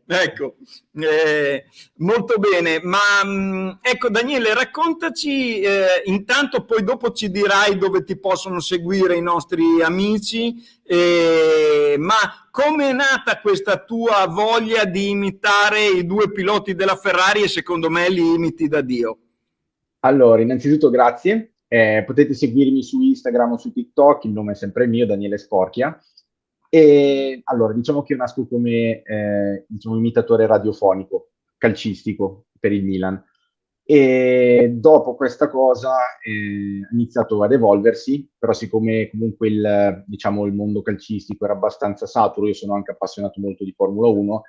Ecco, eh, molto bene, ma mh, mm, ecco Daniele, raccontaci, eh, intanto poi dopo ci dirai dove ti possono seguire i nostri amici, eh, ma come è nata questa tua voglia di imitare i due piloti della Ferrari e secondo me li imiti da Dio? Allora, innanzitutto grazie, eh, potete seguirmi su Instagram o su TikTok, il nome è sempre mio, Daniele Sporchia, e allora, diciamo che io nasco come eh, diciamo, imitatore radiofonico, calcistico per il Milan. E dopo questa cosa eh, ha iniziato ad evolversi, però siccome comunque il, diciamo, il mondo calcistico era abbastanza saturo, io sono anche appassionato molto di Formula 1,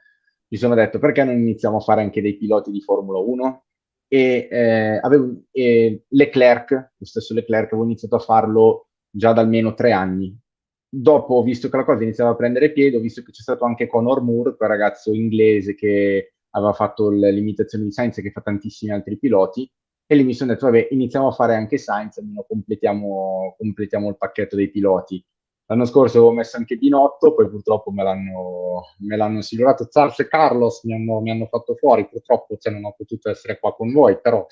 mi sono detto perché non iniziamo a fare anche dei piloti di Formula 1? E eh, avevo, eh, Leclerc, lo stesso Leclerc, avevo iniziato a farlo già da almeno tre anni, dopo visto che la cosa iniziava a prendere piede, ho visto che c'è stato anche Conor Moore, quel ragazzo inglese che aveva fatto l'imitazione di Sainz che fa tantissimi altri piloti, e lì mi sono detto, vabbè, iniziamo a fare anche Sainz, almeno completiamo, completiamo il pacchetto dei piloti. L'anno scorso avevo messo anche Binotto, poi purtroppo me l'hanno, me l'hanno silurato Charles e Carlos, mi hanno, mi hanno fatto fuori, purtroppo cioè, non ho potuto essere qua con voi, però...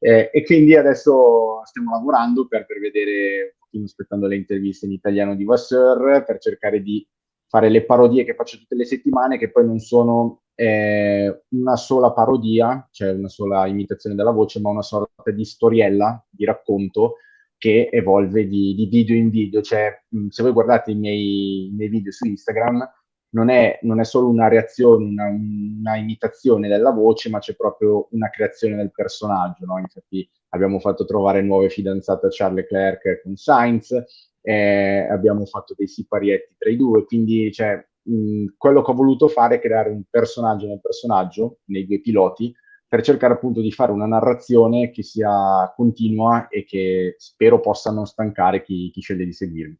Eh, e quindi adesso stiamo lavorando per, per vedere aspettando le interviste in italiano di Vasseur per cercare di fare le parodie che faccio tutte le settimane, che poi non sono eh, una sola parodia, cioè una sola imitazione della voce, ma una sorta di storiella, di racconto che evolve di, di video in video. Cioè, se voi guardate i miei, i miei video su Instagram, non è, non è, solo una reazione, una, una, imitazione della voce, ma c'è proprio una creazione del personaggio. No? Infatti abbiamo fatto trovare nuove fidanzate a Charles Leclerc con Sainz, eh, abbiamo fatto dei siparietti tra i due, quindi cioè, mh, quello che ho voluto fare è creare un personaggio nel personaggio, nei due piloti, per cercare appunto di fare una narrazione che sia continua e che spero possa non stancare chi, chi sceglie di seguirmi.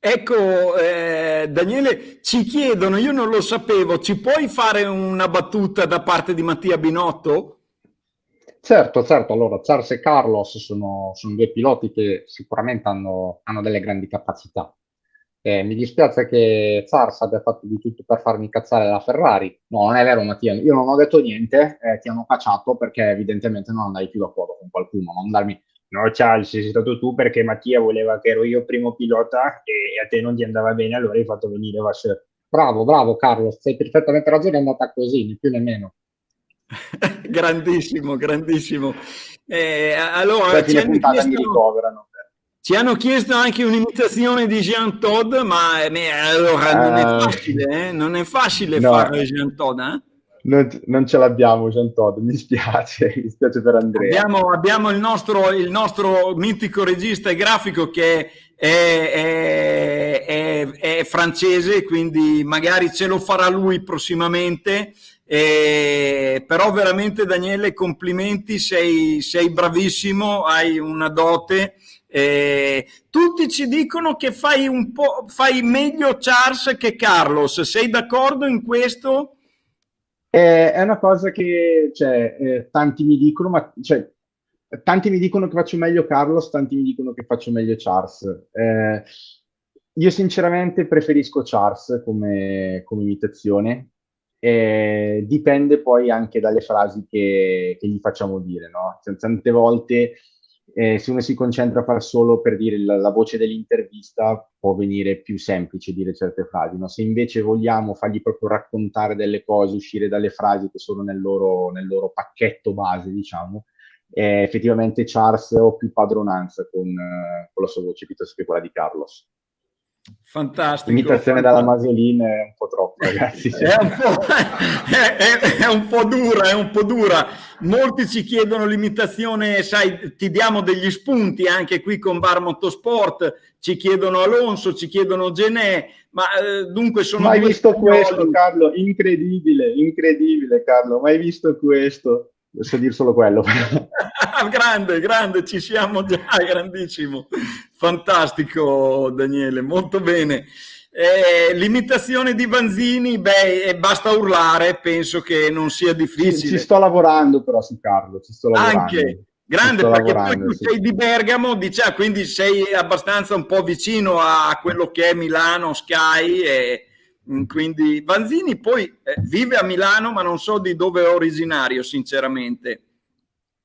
Ecco, eh, Daniele, ci chiedono, io non lo sapevo, ci puoi fare una battuta da parte di Mattia Binotto? Certo, certo, allora Charles e Carlos sono, sono due piloti che sicuramente hanno, hanno delle grandi capacità. Eh, mi dispiace che Charles abbia fatto di tutto per farmi incazzare la Ferrari. No, non è vero Mattia, io non ho detto niente, eh, ti hanno cacciato perché evidentemente non andai più d'accordo con qualcuno, non darmi... No Charles, sei stato tu perché Mattia voleva che ero io primo pilota e a te non ti andava bene, allora hai fatto venire Vasseur. Bravo, bravo Carlos, sei perfettamente ragione, è andata così, né più né meno. grandissimo, grandissimo. Eh, allora, ci hanno, chiesto, ci hanno, chiesto, anche un'imitazione di Jean Todd, ma eh, allora non è eh, facile, eh? non è facile no, fare Jean Todd, eh? non, non, ce l'abbiamo Jean Todd, mi spiace, mi spiace per Andrea. Abbiamo, abbiamo il, nostro, il, nostro, mitico regista e grafico che è, è, è, è francese, quindi magari ce lo farà lui prossimamente eh, però veramente Daniele complimenti, sei, sei bravissimo, hai una dote. Eh, tutti ci dicono che fai, un po', fai meglio Charles che Carlos, sei d'accordo in questo? Eh, è una cosa che cioè, eh, tanti mi dicono, ma cioè, tanti mi dicono che faccio meglio Carlos, tanti mi dicono che faccio meglio Charles. Eh, io sinceramente preferisco Charles come, come imitazione, eh, dipende poi anche dalle frasi che, che gli facciamo dire, no? Tante volte eh, se uno si concentra a far solo per dire la, la voce dell'intervista può venire più semplice dire certe frasi, no? Se invece vogliamo fargli proprio raccontare delle cose, uscire dalle frasi che sono nel loro, nel loro pacchetto base, diciamo, eh, effettivamente Charles ho più padronanza con, eh, con la sua voce piuttosto che quella di Carlos. Fantastico. L'imitazione dalla Masolina è un po' troppo, ragazzi. è, un po', è, è, è, un po', dura, è un po' dura. Molti ci chiedono l'imitazione, sai, ti diamo degli spunti anche qui con Bar Motorsport, ci chiedono Alonso, ci chiedono Genè, ma eh, dunque sono... Mai visto spagnoli. questo, Carlo? Incredibile, incredibile, Carlo. Mai visto questo? So dire solo quello. grande, grande, ci siamo già, grandissimo. Fantastico Daniele, molto bene. Eh, l'imitazione di Vanzini, beh, basta urlare, penso che non sia difficile. Ci, ci sto lavorando però su Carlo, ci sto lavorando. Anche, grande, perché poi tu sì. sei di Bergamo, diciamo, quindi sei abbastanza un po' vicino a quello che è Milano, Sky, e, quindi Vanzini poi eh, vive a Milano, ma non so di dove è originario, sinceramente.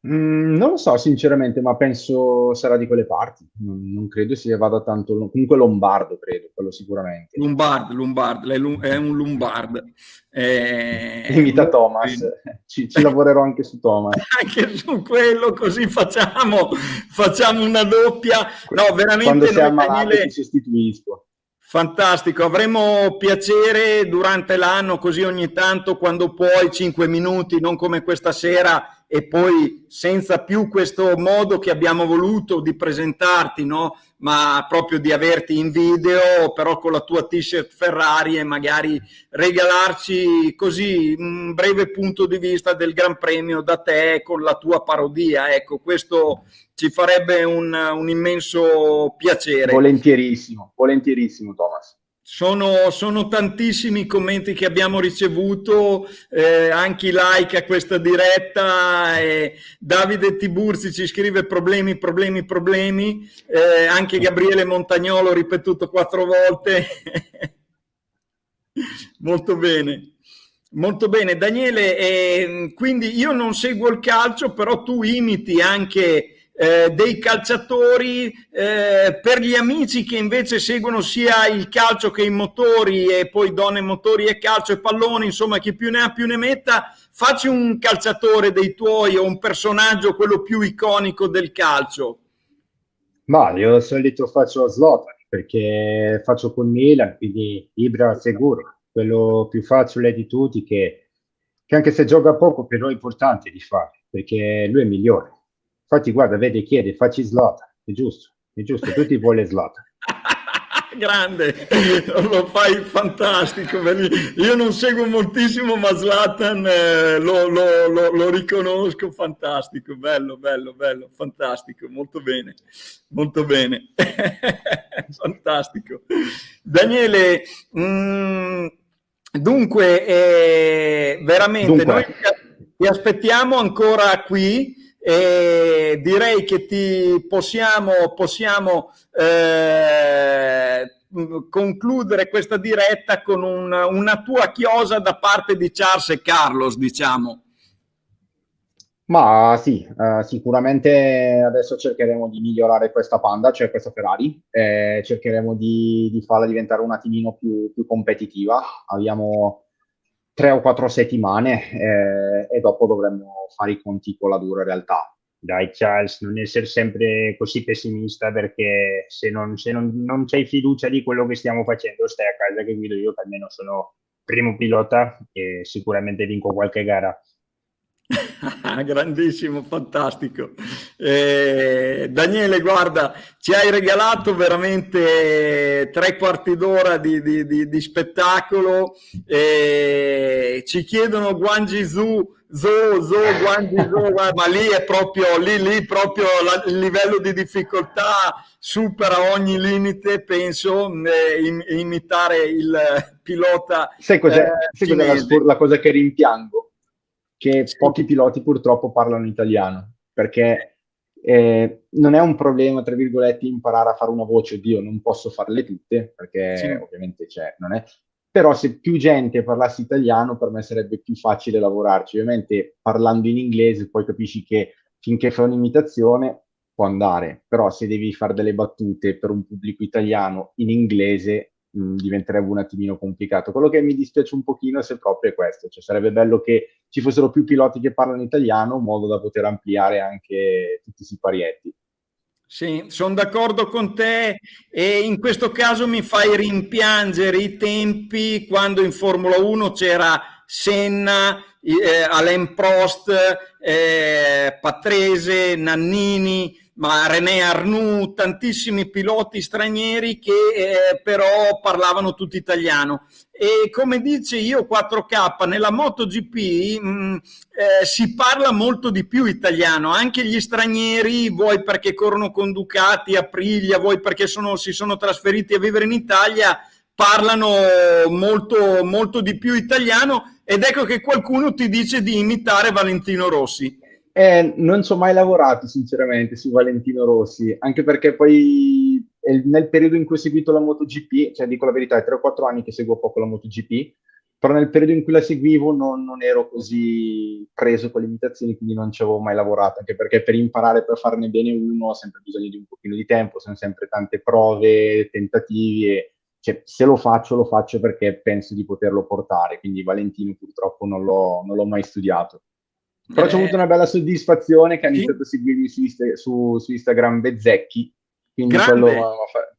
Mm, non lo so sinceramente, ma penso sarà di quelle parti. Non, non credo sia vada tanto. Comunque Lombardo, credo, quello sicuramente. Lombard, Lombard, è un Lombard. Eh, Imita Thomas, ci, ci lavorerò anche su Thomas. anche su quello, così facciamo, facciamo una doppia. No, veramente. Quando sei ammalato Daniele... ti sostituisco. Fantastico, avremo piacere durante l'anno, così ogni tanto, quando puoi, 5 minuti, non come questa sera, e poi senza più questo modo che abbiamo voluto di presentarti, no? Ma proprio di averti in video, però con la tua t-shirt Ferrari e magari regalarci così un breve punto di vista del Gran Premio da te con la tua parodia. Ecco, questo ci farebbe un, un immenso piacere. Volentierissimo, volentierissimo Thomas. Sono, sono, tantissimi i commenti che abbiamo ricevuto, eh, anche i like a questa diretta. Eh, Davide Tiburzi ci scrive problemi, problemi, problemi. Eh, anche Gabriele Montagnolo ripetuto quattro volte. Molto bene. Molto bene, Daniele. Eh, quindi io non seguo il calcio, però tu imiti anche eh, dei calciatori, eh, per gli amici che invece seguono sia il calcio che i motori e poi donne, motori e calcio e palloni, insomma chi più ne ha più ne metta, facci un calciatore dei tuoi o un personaggio, quello più iconico del calcio. Ma io solito faccio Slotan perché faccio con Milan, quindi Ibra sicuro, quello più facile di tutti che, che anche se gioca poco però è importante di fare perché lui è migliore. Infatti guarda, vedi, chiede, facci Slotan, è giusto, è giusto, tutti vogliono Slotan. grande, lo fai fantastico. Io non seguo moltissimo, ma Zlatan eh, lo, lo, lo, lo, riconosco, fantastico, bello, bello, bello, fantastico, molto bene, molto bene, fantastico. Daniele, mh, mm, dunque, eh, veramente, dunque. noi ti aspettiamo ancora qui e direi che ti possiamo, possiamo eh, concludere questa diretta con un, una tua chiosa da parte di Charles e Carlos, diciamo. Ma sì, eh, sicuramente adesso cercheremo di migliorare questa Panda, cioè questa Ferrari, eh, cercheremo di, di, farla diventare un attimino più, più competitiva. Abbiamo tre o quattro settimane eh, e dopo dovremmo fare i conti con la dura realtà. Dai Charles, non essere sempre così pessimista perché se non, se non, non c'hai fiducia di quello che stiamo facendo stai a casa che guido io che almeno sono primo pilota e sicuramente vinco qualche gara. Grandissimo, fantastico. Eh, Daniele, guarda, ci hai regalato veramente tre quarti d'ora di, di, di, di, spettacolo. Eh, ci chiedono Guangi Zhu, Zo, Zo, Guangi Zo, ma lì è proprio, lì, lì proprio la, il livello di difficoltà supera ogni limite, penso, eh, im, imitare il pilota. Sai cos'è, eh, sai cos'è la, la cosa che rimpiango? Che pochi piloti purtroppo parlano italiano, perché eh, non è un problema, tra virgolette, imparare a fare una voce, oddio, non posso farle tutte, perché sì. ovviamente c'è, non è... Però se più gente parlasse italiano, per me sarebbe più facile lavorarci. Ovviamente parlando in inglese poi capisci che finché fai un'imitazione può andare, però se devi fare delle battute per un pubblico italiano in inglese mh, diventerebbe un attimino complicato. Quello che mi dispiace un pochino se proprio è questo, cioè sarebbe bello che ci fossero più piloti che parlano italiano in modo da poter ampliare anche tutti i siparietti. Sì, sono d'accordo con te e in questo caso mi fai rimpiangere i tempi quando in Formula 1 c'era Senna, eh, Alain Prost, eh, Patrese, Nannini, ma René Arnoux, tantissimi piloti stranieri che eh, però parlavano tutto italiano. E come dice io 4K, nella MotoGP mh, mm, eh, si parla molto di più italiano, anche gli stranieri, vuoi perché corrono con Ducati, Aprilia, vuoi perché sono, si sono trasferiti a vivere in Italia, parlano molto, molto di più italiano ed ecco che qualcuno ti dice di imitare Valentino Rossi. Eh, non ci ho mai lavorato sinceramente su Valentino Rossi, anche perché poi nel periodo in cui ho seguito la MotoGP, cioè dico la verità, è 3 o 4 anni che seguo poco la MotoGP, però nel periodo in cui la seguivo non, non ero così preso con le imitazioni, quindi non ci avevo mai lavorato, anche perché per imparare, per farne bene uno, ho sempre bisogno di un pochino di tempo, sono sempre tante prove, tentativi e cioè, se lo faccio, lo faccio perché penso di poterlo portare, quindi Valentino purtroppo non l'ho, non l'ho mai studiato. Però eh, c'è avuto una bella soddisfazione che ha iniziato a seguirmi su, su, su Instagram Bezzecchi, quindi Grande. quello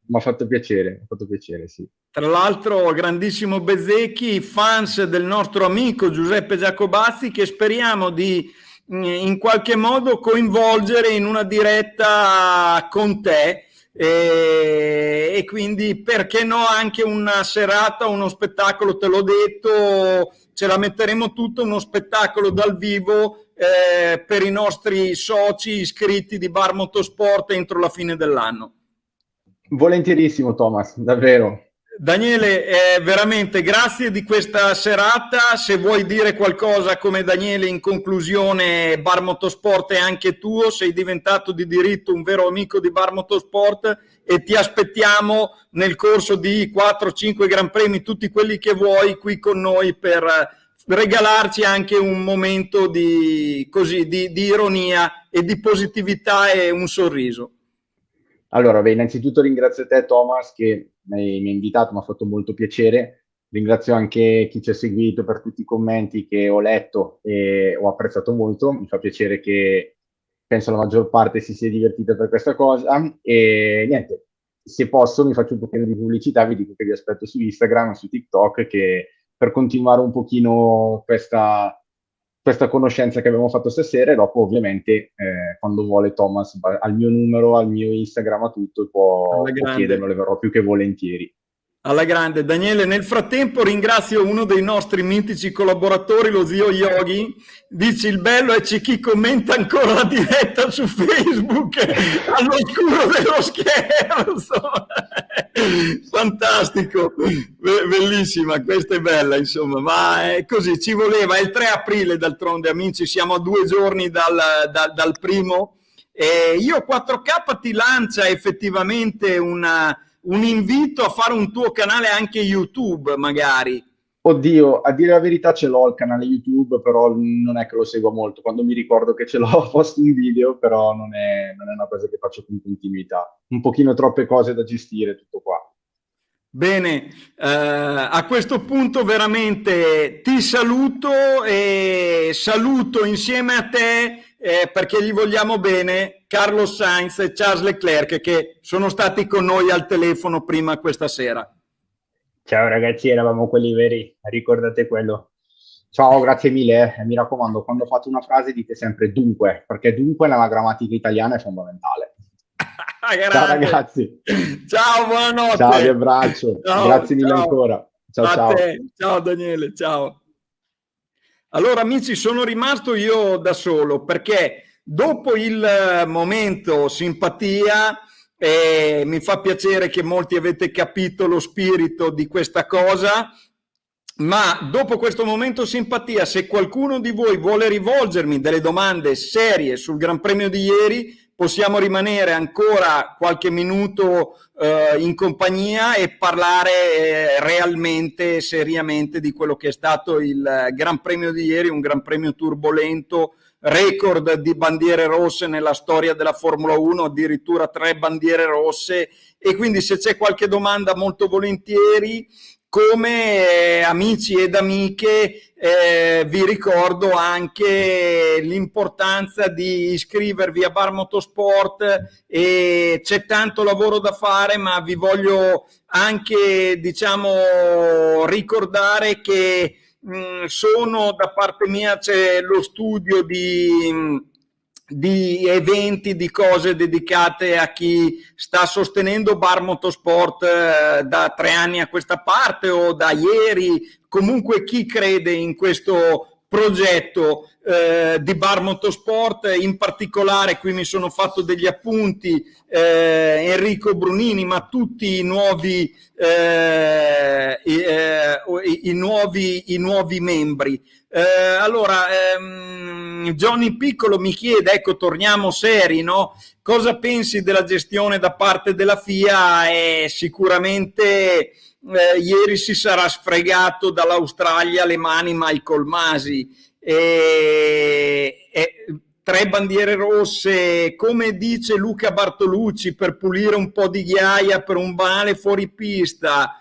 mi ha fatto piacere, ha fatto piacere, sì. Tra l'altro, grandissimo Bezzecchi, fans del nostro amico Giuseppe Giacobazzi, che speriamo di mm, in qualche modo coinvolgere in una diretta con te. E, e quindi perché no anche una serata, uno spettacolo, te l'ho detto, ce la metteremo tutto uno spettacolo dal vivo eh, per i nostri soci iscritti di Bar Motorsport entro la fine dell'anno. Volentierissimo Thomas, davvero. Daniele, eh, veramente grazie di questa serata. Se vuoi dire qualcosa come Daniele in conclusione, Bar Motorsport è anche tuo, sei diventato di diritto un vero amico di Bar Motorsport e ti aspettiamo nel corso di 4-5 Gran Premi, tutti quelli che vuoi, qui con noi per regalarci anche un momento di, così, di, di ironia e di positività e un sorriso. Allora, beh, innanzitutto ringrazio te Thomas che mi, mi hai invitato, mi ha fatto molto piacere. Ringrazio anche chi ci ha seguito per tutti i commenti che ho letto e ho apprezzato molto. Mi fa piacere che penso la maggior parte si sia divertita per questa cosa. E niente, se posso mi faccio un pochino di pubblicità, vi dico che vi aspetto su Instagram, su TikTok, che per continuare un pochino questa, questa conoscenza che abbiamo fatto stasera e dopo ovviamente eh, quando vuole Thomas al mio numero, al mio Instagram, a tutto, può, può chiedermelo, le verrò più che volentieri. Alla grande. Daniele, nel frattempo ringrazio uno dei nostri mitici collaboratori, lo zio Yogi. Dici il bello è c'è chi commenta ancora la diretta su Facebook all'oscuro dello scherzo. Fantastico, bellissima, questa è bella insomma, ma è così, ci voleva, è il 3 aprile d'altronde amici, siamo a due giorni dal, dal, dal primo. E io 4K ti lancia effettivamente una un invito a fare un tuo canale anche YouTube, magari. Oddio, a dire la verità ce l'ho il canale YouTube, però non è che lo seguo molto. Quando mi ricordo che ce l'ho, posto un video, però non è, non è una cosa che faccio con continuità. Un pochino troppe cose da gestire, tutto qua. Bene, eh, a questo punto veramente ti saluto e saluto insieme a te eh, perché gli vogliamo bene Carlos Sainz e Charles Leclerc che sono stati con noi al telefono prima questa sera. Ciao ragazzi, eravamo quelli veri, ricordate quello. Ciao, grazie mille. Eh. Mi raccomando, quando fate una frase dite sempre dunque, perché dunque nella grammatica italiana è fondamentale. ciao ragazzi. Ciao, buonanotte. Ciao, vi abbraccio. Ciao, grazie mille ciao. ancora. Ciao, ciao. Ciao Daniele, ciao. Allora amici sono rimasto io da solo perché dopo il eh, momento simpatia eh, mi fa piacere che molti avete capito lo spirito di questa cosa ma dopo questo momento simpatia se qualcuno di voi vuole rivolgermi delle domande serie sul Gran Premio di ieri possiamo rimanere ancora qualche minuto eh, in compagnia e parlare eh, realmente, seriamente di quello che è stato il Gran Premio di ieri, un Gran Premio turbolento, record di bandiere rosse nella storia della Formula 1, addirittura tre bandiere rosse. E quindi se c'è qualche domanda molto volentieri come eh, amici ed amiche eh, vi ricordo anche l'importanza di iscrivervi a Bar Motorsport e c'è tanto lavoro da fare ma vi voglio anche diciamo ricordare che mh, mm, sono da parte mia c'è lo studio di di eventi, di cose dedicate a chi sta sostenendo Bar Motorsport eh, da tre anni a questa parte o da ieri, comunque chi crede in questo progetto eh, di Bar Motorsport, in particolare qui mi sono fatto degli appunti eh, Enrico Brunini, ma tutti i nuovi, eh, i, eh, i, nuovi, i nuovi membri. Eh, allora, ehm, Johnny Piccolo mi chiede, ecco, torniamo seri, no? Cosa pensi della gestione da parte della FIA? E sicuramente eh, ieri si sarà sfregato dall'Australia le mani Michael Masi. E, e, tre bandiere rosse, come dice Luca Bartolucci, per pulire un po' di ghiaia per un banale fuori pista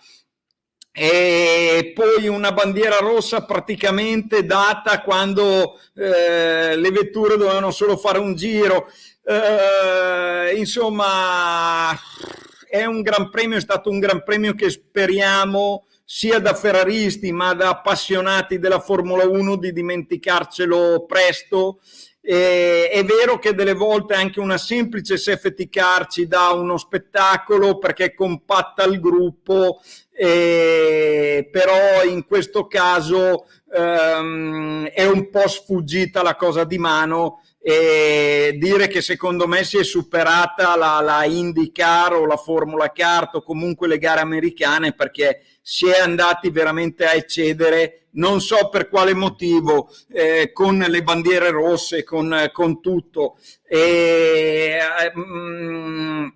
e poi una bandiera rossa praticamente data quando eh, le vetture dovevano solo fare un giro. Eh, insomma, è un gran premio, è stato un gran premio che speriamo sia da ferraristi ma da appassionati della Formula 1 di dimenticarcelo presto. E, è vero che delle volte anche una semplice safety car ci dà uno spettacolo perché compatta il gruppo eh, però in questo caso ehm, è un po' sfuggita la cosa di mano e dire che secondo me si è superata la, la IndyCar o la Formula Kart o comunque le gare americane perché si è andati veramente a eccedere, non so per quale motivo, eh, con le bandiere rosse, con, con tutto. E, mm,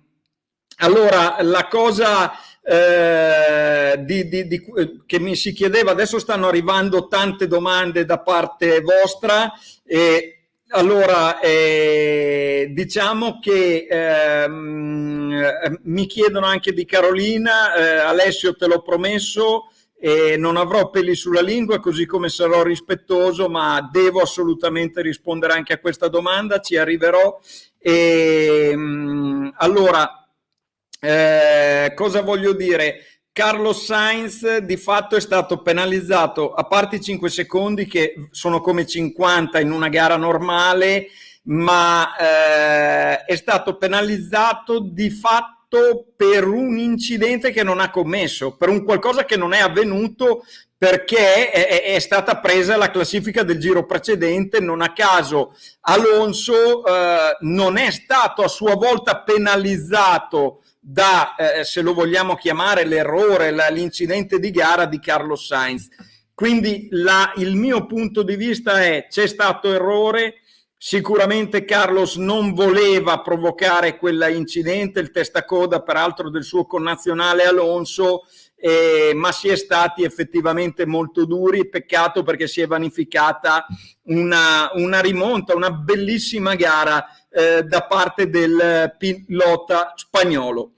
allora, la cosa eh, di, di, di, che mi si chiedeva, adesso stanno arrivando tante domande da parte vostra e allora, eh, diciamo che ehm, mi chiedono anche di Carolina, eh, Alessio te l'ho promesso, eh, non avrò peli sulla lingua così come sarò rispettoso, ma devo assolutamente rispondere anche a questa domanda, ci arriverò. Ehm, allora, eh, cosa voglio dire? Carlos Sainz di fatto è stato penalizzato, a parte i 5 secondi che sono come 50 in una gara normale, ma eh, è stato penalizzato di fatto per un incidente che non ha commesso, per un qualcosa che non è avvenuto perché è, è stata presa la classifica del giro precedente, non a caso Alonso eh, non è stato a sua volta penalizzato da, eh, se lo vogliamo chiamare, l'errore, l'incidente di gara di Carlos Sainz. Quindi la, il mio punto di vista è c'è stato errore, sicuramente Carlos non voleva provocare quell'incidente, il testacoda peraltro del suo connazionale Alonso, eh, ma si è stati effettivamente molto duri, peccato perché si è vanificata una, una rimonta, una bellissima gara eh, da parte del pilota spagnolo.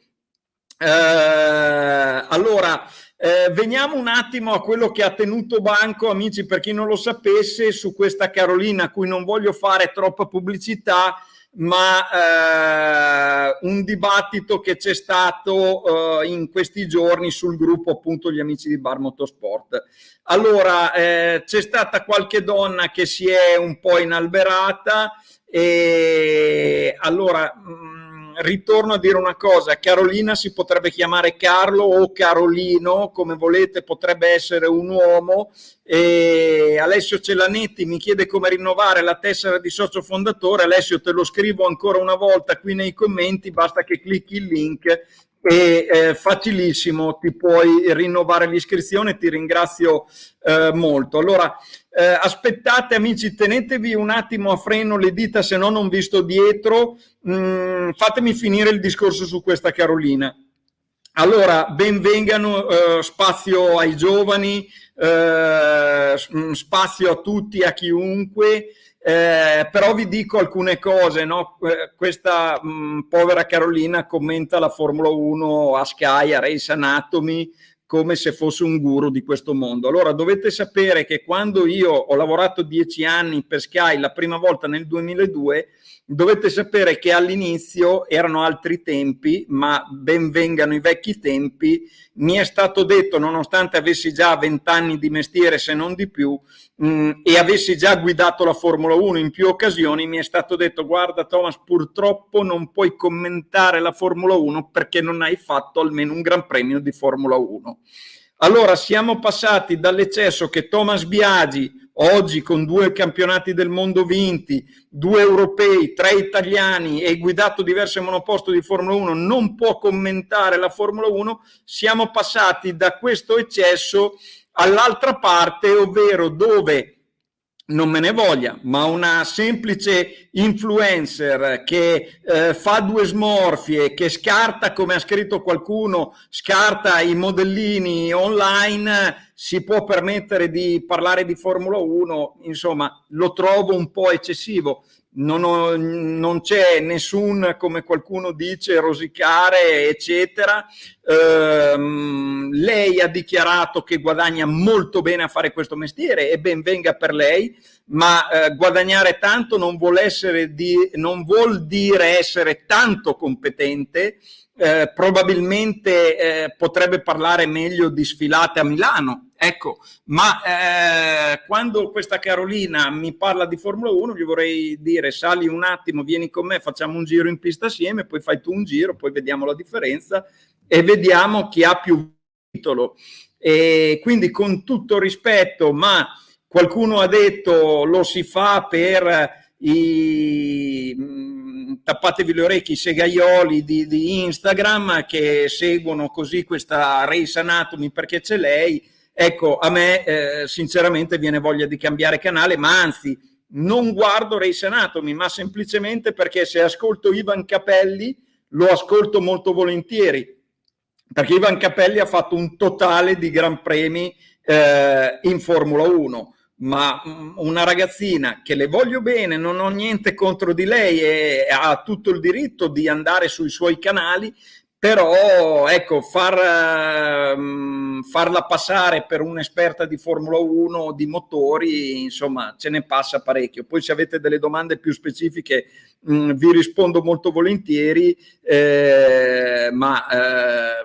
Eh, allora, eh, veniamo un attimo a quello che ha tenuto banco, amici, per chi non lo sapesse, su questa Carolina, a cui non voglio fare troppa pubblicità, ma eh, un dibattito che c'è stato eh, in questi giorni sul gruppo appunto gli amici di Bar Motorsport. Allora, eh, c'è stata qualche donna che si è un po' inalberata e allora... Mh, mm, ritorno a dire una cosa, Carolina si potrebbe chiamare Carlo o Carolino, come volete, potrebbe essere un uomo. E Alessio Celanetti mi chiede come rinnovare la tessera di socio fondatore. Alessio, te lo scrivo ancora una volta qui nei commenti, basta che clicchi il link e eh, facilissimo, ti puoi rinnovare l'iscrizione, ti ringrazio eh, molto. Allora, eh, aspettate amici, tenetevi un attimo a freno le dita, se no non vi sto dietro, mm, fatemi finire il discorso su questa Carolina. Allora, benvengano, eh, spazio ai giovani, eh, spazio a tutti, a chiunque, eh, però vi dico alcune cose, no? Eh, questa mh, mm, povera Carolina commenta la Formula 1 a Sky, a Race Anatomy, come se fosse un guru di questo mondo. Allora dovete sapere che quando io ho lavorato dieci anni per Sky la prima volta nel 2002, dovete sapere che all'inizio erano altri tempi, ma ben vengano i vecchi tempi, mi è stato detto, nonostante avessi già vent'anni di mestiere, se non di più, mh, mm, e avessi già guidato la Formula 1 in più occasioni, mi è stato detto, guarda Thomas, purtroppo non puoi commentare la Formula 1 perché non hai fatto almeno un Gran Premio di Formula 1. Allora siamo passati dall'eccesso che Thomas Biagi oggi con due campionati del mondo vinti, due europei, tre italiani e guidato diverse monoposto di Formula 1, non può commentare la Formula 1, siamo passati da questo eccesso all'altra parte, ovvero dove non me ne voglia, ma una semplice influencer che eh, fa due smorfie, che scarta, come ha scritto qualcuno, scarta i modellini online, si può permettere di parlare di Formula 1, insomma, lo trovo un po' eccessivo non, ho, non c'è nessun, come qualcuno dice, rosicare, eccetera. Ehm, lei ha dichiarato che guadagna molto bene a fare questo mestiere e ben venga per lei, ma eh, guadagnare tanto non vuol, di, non vuol, dire essere tanto competente, eh, probabilmente eh, potrebbe parlare meglio di sfilate a Milano, Ecco, ma eh, quando questa Carolina mi parla di Formula 1 gli vorrei dire sali un attimo, vieni con me, facciamo un giro in pista assieme, poi fai tu un giro, poi vediamo la differenza e vediamo chi ha più titolo. E quindi con tutto rispetto, ma qualcuno ha detto lo si fa per i mm, tappatevi le orecchie i segaioli di, di Instagram che seguono così questa Race Anatomy perché c'è lei Ecco, a me eh, sinceramente viene voglia di cambiare canale, ma anzi non guardo Race Anatomy, ma semplicemente perché se ascolto Ivan Capelli lo ascolto molto volentieri. perché Ivan Capelli ha fatto un totale di gran premi eh, in Formula 1 ma mm, una ragazzina che le voglio bene, non ho niente contro di lei e ha tutto il diritto di andare sui suoi canali, però ecco, far, um, farla passare per un'esperta di Formula 1 di motori, insomma, ce ne passa parecchio. Poi se avete delle domande più specifiche mh, vi rispondo molto volentieri, eh, ma eh,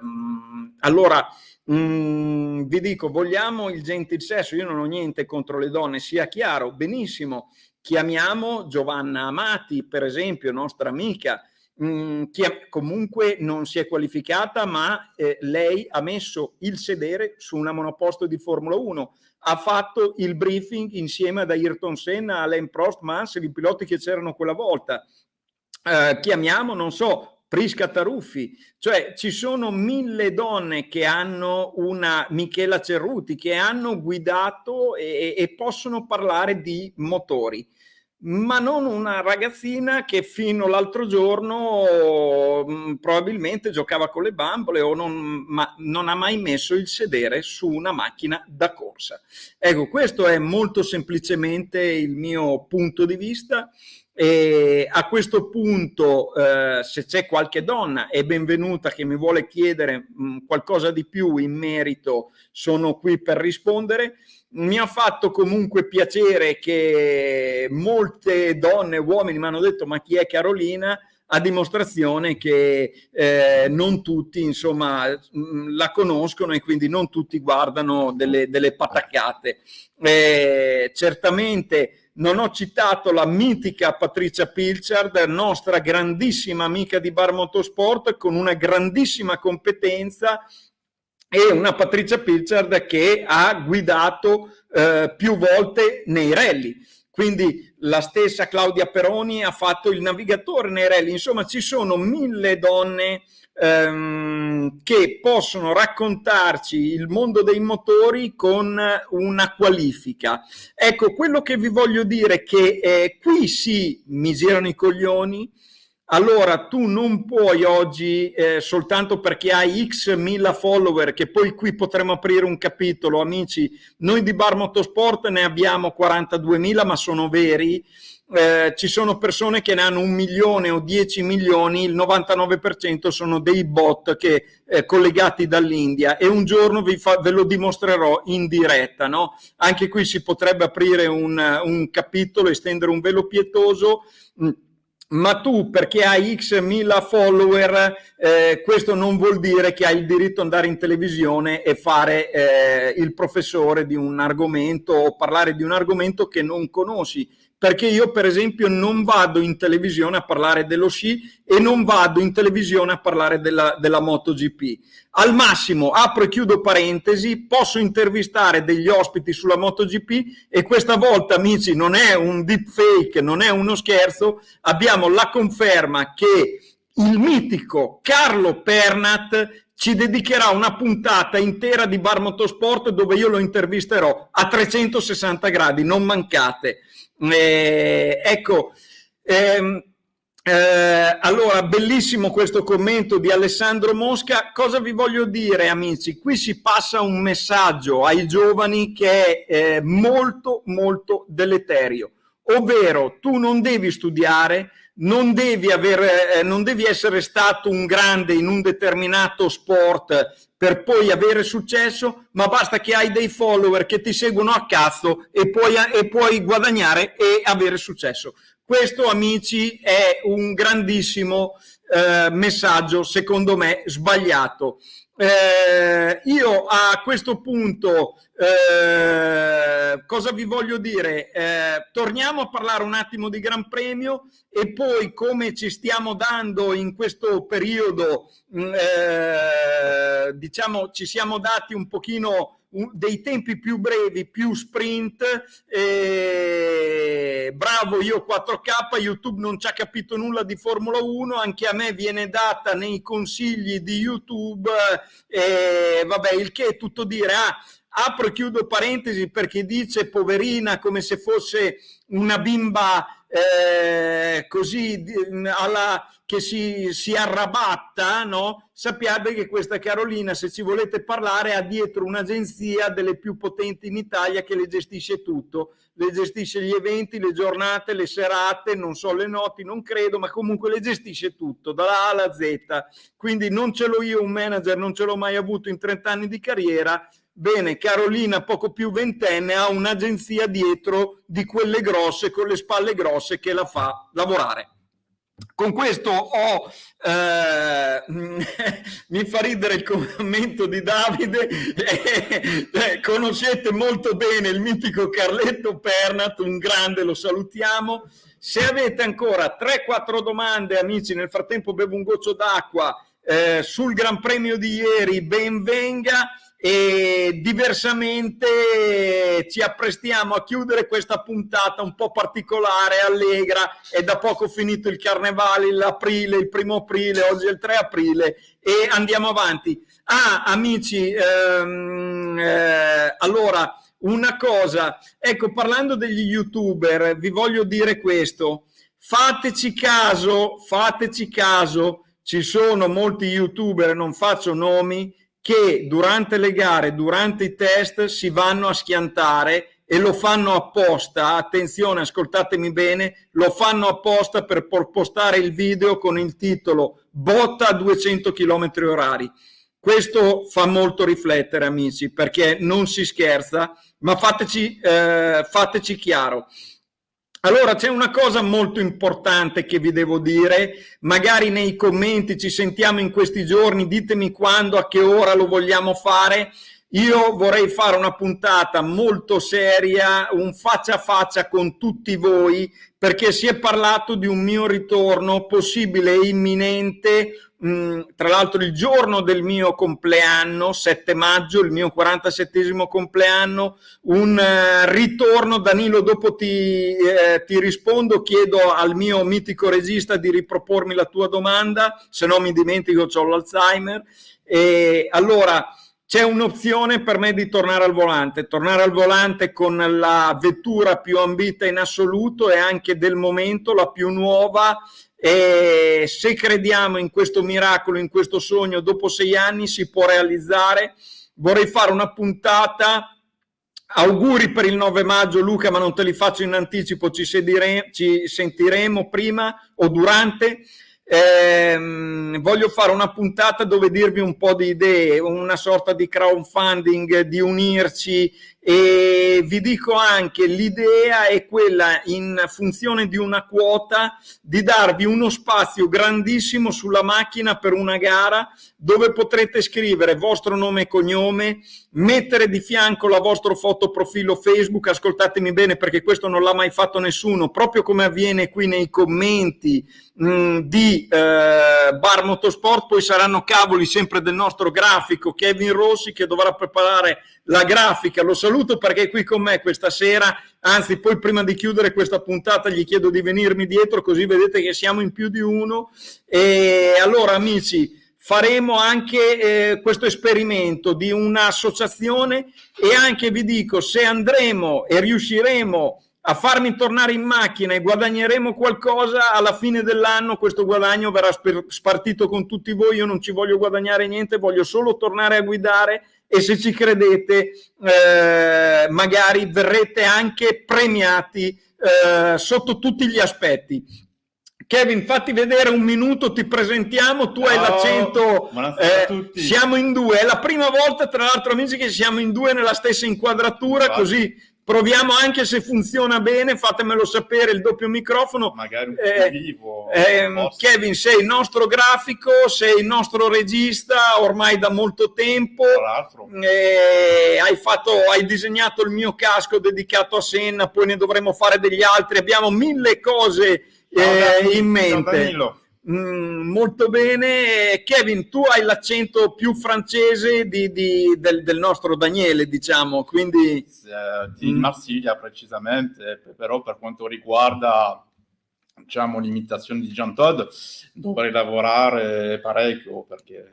allora mh, vi dico, vogliamo il gentil sesso, io non ho niente contro le donne, sia chiaro, benissimo, chiamiamo Giovanna Amati, per esempio, nostra amica, Mm, che comunque non si è qualificata, ma eh, lei ha messo il sedere su una monoposto di Formula 1, ha fatto il briefing insieme ad Ayrton Senna, Alain Prost, Mansell, i piloti che c'erano quella volta. Eh, chiamiamo, non so, Prisca Taruffi, cioè ci sono mille donne che hanno una Michela Cerruti, che hanno guidato e, e possono parlare di motori. Ma non una ragazzina che fino all'altro giorno mm, probabilmente giocava con le bambole o non, ma non ha mai messo il sedere su una macchina da corsa. Ecco, questo è molto semplicemente il mio punto di vista e a questo punto eh, se c'è qualche donna è benvenuta che mi vuole chiedere mh, mm, qualcosa di più in merito, sono qui per rispondere mi ha fatto comunque piacere che molte donne e uomini mi hanno detto ma chi è Carolina? a dimostrazione che eh, non tutti insomma mm, la conoscono e quindi non tutti guardano delle, delle pataccate. Eh, certamente non ho citato la mitica Patricia Pilchard, nostra grandissima amica di Bar Motorsport con una grandissima competenza e una Patricia Pilchard che ha guidato eh, più volte nei rally. Quindi la stessa Claudia Peroni ha fatto il navigatore nei rally. Insomma, ci sono mille donne ehm, che possono raccontarci il mondo dei motori con una qualifica. Ecco, quello che vi voglio dire è che eh, qui sì mi girano i coglioni, allora tu non puoi oggi, eh, soltanto perché hai x mila follower, che poi qui potremo aprire un capitolo, amici, noi di Bar Motorsport ne abbiamo 42 mila, ma sono veri, eh, ci sono persone che ne hanno un milione o 10 milioni, il 99% sono dei bot che, eh, collegati dall'India e un giorno fa, ve lo dimostrerò in diretta. No? Anche qui si potrebbe aprire un, un capitolo, estendere un velo pietoso. Mh, ma tu perché hai x mila follower, eh, questo non vuol dire che hai il diritto di andare in televisione e fare eh, il professore di un argomento o parlare di un argomento che non conosci perché io per esempio non vado in televisione a parlare dello sci e non vado in televisione a parlare della, della MotoGP. Al massimo, apro e chiudo parentesi, posso intervistare degli ospiti sulla MotoGP e questa volta, amici, non è un deepfake, non è uno scherzo, abbiamo la conferma che il mitico Carlo Pernat ci dedicherà una puntata intera di Bar Motorsport dove io lo intervisterò a 360 gradi, non mancate. Eh, ecco, ehm, eh, allora, bellissimo questo commento di Alessandro Mosca. Cosa vi voglio dire, amici? Qui si passa un messaggio ai giovani che è eh, molto, molto deleterio. Ovvero, tu non devi studiare, non devi, avere, eh, non devi essere stato un grande in un determinato sport per poi avere successo, ma basta che hai dei follower che ti seguono a cazzo e puoi, e puoi guadagnare e avere successo. Questo, amici, è un grandissimo eh, messaggio, secondo me, sbagliato. Eh, io a questo punto eh, cosa vi voglio dire? Eh, torniamo a parlare un attimo di Gran Premio e poi come ci stiamo dando in questo periodo, mm, eh, diciamo ci siamo dati un pochino dei tempi più brevi, più sprint, eh, bravo io 4K, YouTube non ci ha capito nulla di Formula 1, anche a me viene data nei consigli di YouTube, eh, vabbè il che è tutto dire, ah, apro e chiudo parentesi perché dice poverina come se fosse una bimba eh, così alla, che si, si arrabatta, no? sappiate che questa Carolina, se ci volete parlare, ha dietro un'agenzia delle più potenti in Italia che le gestisce tutto, le gestisce gli eventi, le giornate, le serate, non so le noti, non credo, ma comunque le gestisce tutto, dalla A alla Z. Quindi non ce l'ho io un manager, non ce l'ho mai avuto in 30 anni di carriera, Bene, Carolina, poco più ventenne, ha un'agenzia dietro di quelle grosse, con le spalle grosse, che la fa lavorare. Con questo ho, eh, mi fa ridere il commento di Davide, eh, conoscete molto bene il mitico Carletto Pernat, un grande, lo salutiamo. Se avete ancora 3-4 domande, amici, nel frattempo bevo un goccio d'acqua eh, sul Gran Premio di ieri, ben venga e diversamente ci apprestiamo a chiudere questa puntata un po' particolare, allegra, è da poco finito il carnevale, l'aprile, il primo aprile, oggi è il 3 aprile e andiamo avanti. Ah, amici, ehm, eh, allora, una cosa, ecco, parlando degli youtuber, vi voglio dire questo, fateci caso, fateci caso, ci sono molti youtuber, non faccio nomi, che durante le gare, durante i test si vanno a schiantare e lo fanno apposta, attenzione ascoltatemi bene, lo fanno apposta per postare il video con il titolo botta a 200 km orari. Questo fa molto riflettere amici perché non si scherza, ma fateci, eh, fateci chiaro. Allora c'è una cosa molto importante che vi devo dire, magari nei commenti ci sentiamo in questi giorni, ditemi quando, a che ora lo vogliamo fare. Io vorrei fare una puntata molto seria, un faccia a faccia con tutti voi, perché si è parlato di un mio ritorno possibile e imminente Mm, tra l'altro il giorno del mio compleanno, 7 maggio, il mio 47 compleanno, un uh, ritorno, Danilo, dopo ti, eh, ti, rispondo, chiedo al mio mitico regista di ripropormi la tua domanda, se no mi dimentico, ho l'Alzheimer. E allora c'è un'opzione per me di tornare al volante, tornare al volante con la vettura più ambita in assoluto e anche del momento la più nuova e se crediamo in questo miracolo, in questo sogno, dopo sei anni si può realizzare. Vorrei fare una puntata auguri per il 9 maggio Luca ma non te li faccio in anticipo ci, ci sentiremo prima o durante eh, voglio fare una puntata dove dirvi un po' di idee una sorta di crowdfunding di unirci e vi dico anche l'idea è quella in funzione di una quota di darvi uno spazio grandissimo sulla macchina per una gara dove potrete scrivere vostro nome e cognome mettere di fianco la vostra foto profilo Facebook ascoltatemi bene perché questo non l'ha mai fatto nessuno proprio come avviene qui nei commenti mh, mm, di eh, Bar Motorsport poi saranno cavoli sempre del nostro grafico Kevin Rossi che dovrà preparare la grafica, lo saluto perché è qui con me questa sera, anzi poi prima di chiudere questa puntata gli chiedo di venirmi dietro così vedete che siamo in più di uno. E allora amici faremo anche eh, questo esperimento di un'associazione e anche vi dico se andremo e riusciremo a farmi tornare in macchina e guadagneremo qualcosa, alla fine dell'anno questo guadagno verrà spartito con tutti voi, io non ci voglio guadagnare niente, voglio solo tornare a guidare e se ci credete eh, magari verrete anche premiati eh, sotto tutti gli aspetti. Kevin, fatti vedere un minuto, ti presentiamo, tu Ciao, hai l'accento, eh, siamo in due, è la prima volta tra l'altro amici che siamo in due nella stessa inquadratura, Infatti. così proviamo anche se funziona bene, fatemelo sapere, il doppio microfono. Magari un eh, vivo. Eh, Kevin, sei il nostro grafico, sei il nostro regista ormai da molto tempo. Eh, hai, fatto, hai disegnato il mio casco dedicato a Senna, poi ne dovremo fare degli altri. Abbiamo mille cose eh, in mente. Ciao, Mm, molto bene. Kevin, tu hai l'accento più francese di, di, del, del, nostro Daniele, diciamo, quindi... Eh, di mm. Marsiglia precisamente, però per quanto riguarda diciamo, l'imitazione di Jean Todd dovrei lavorare parecchio perché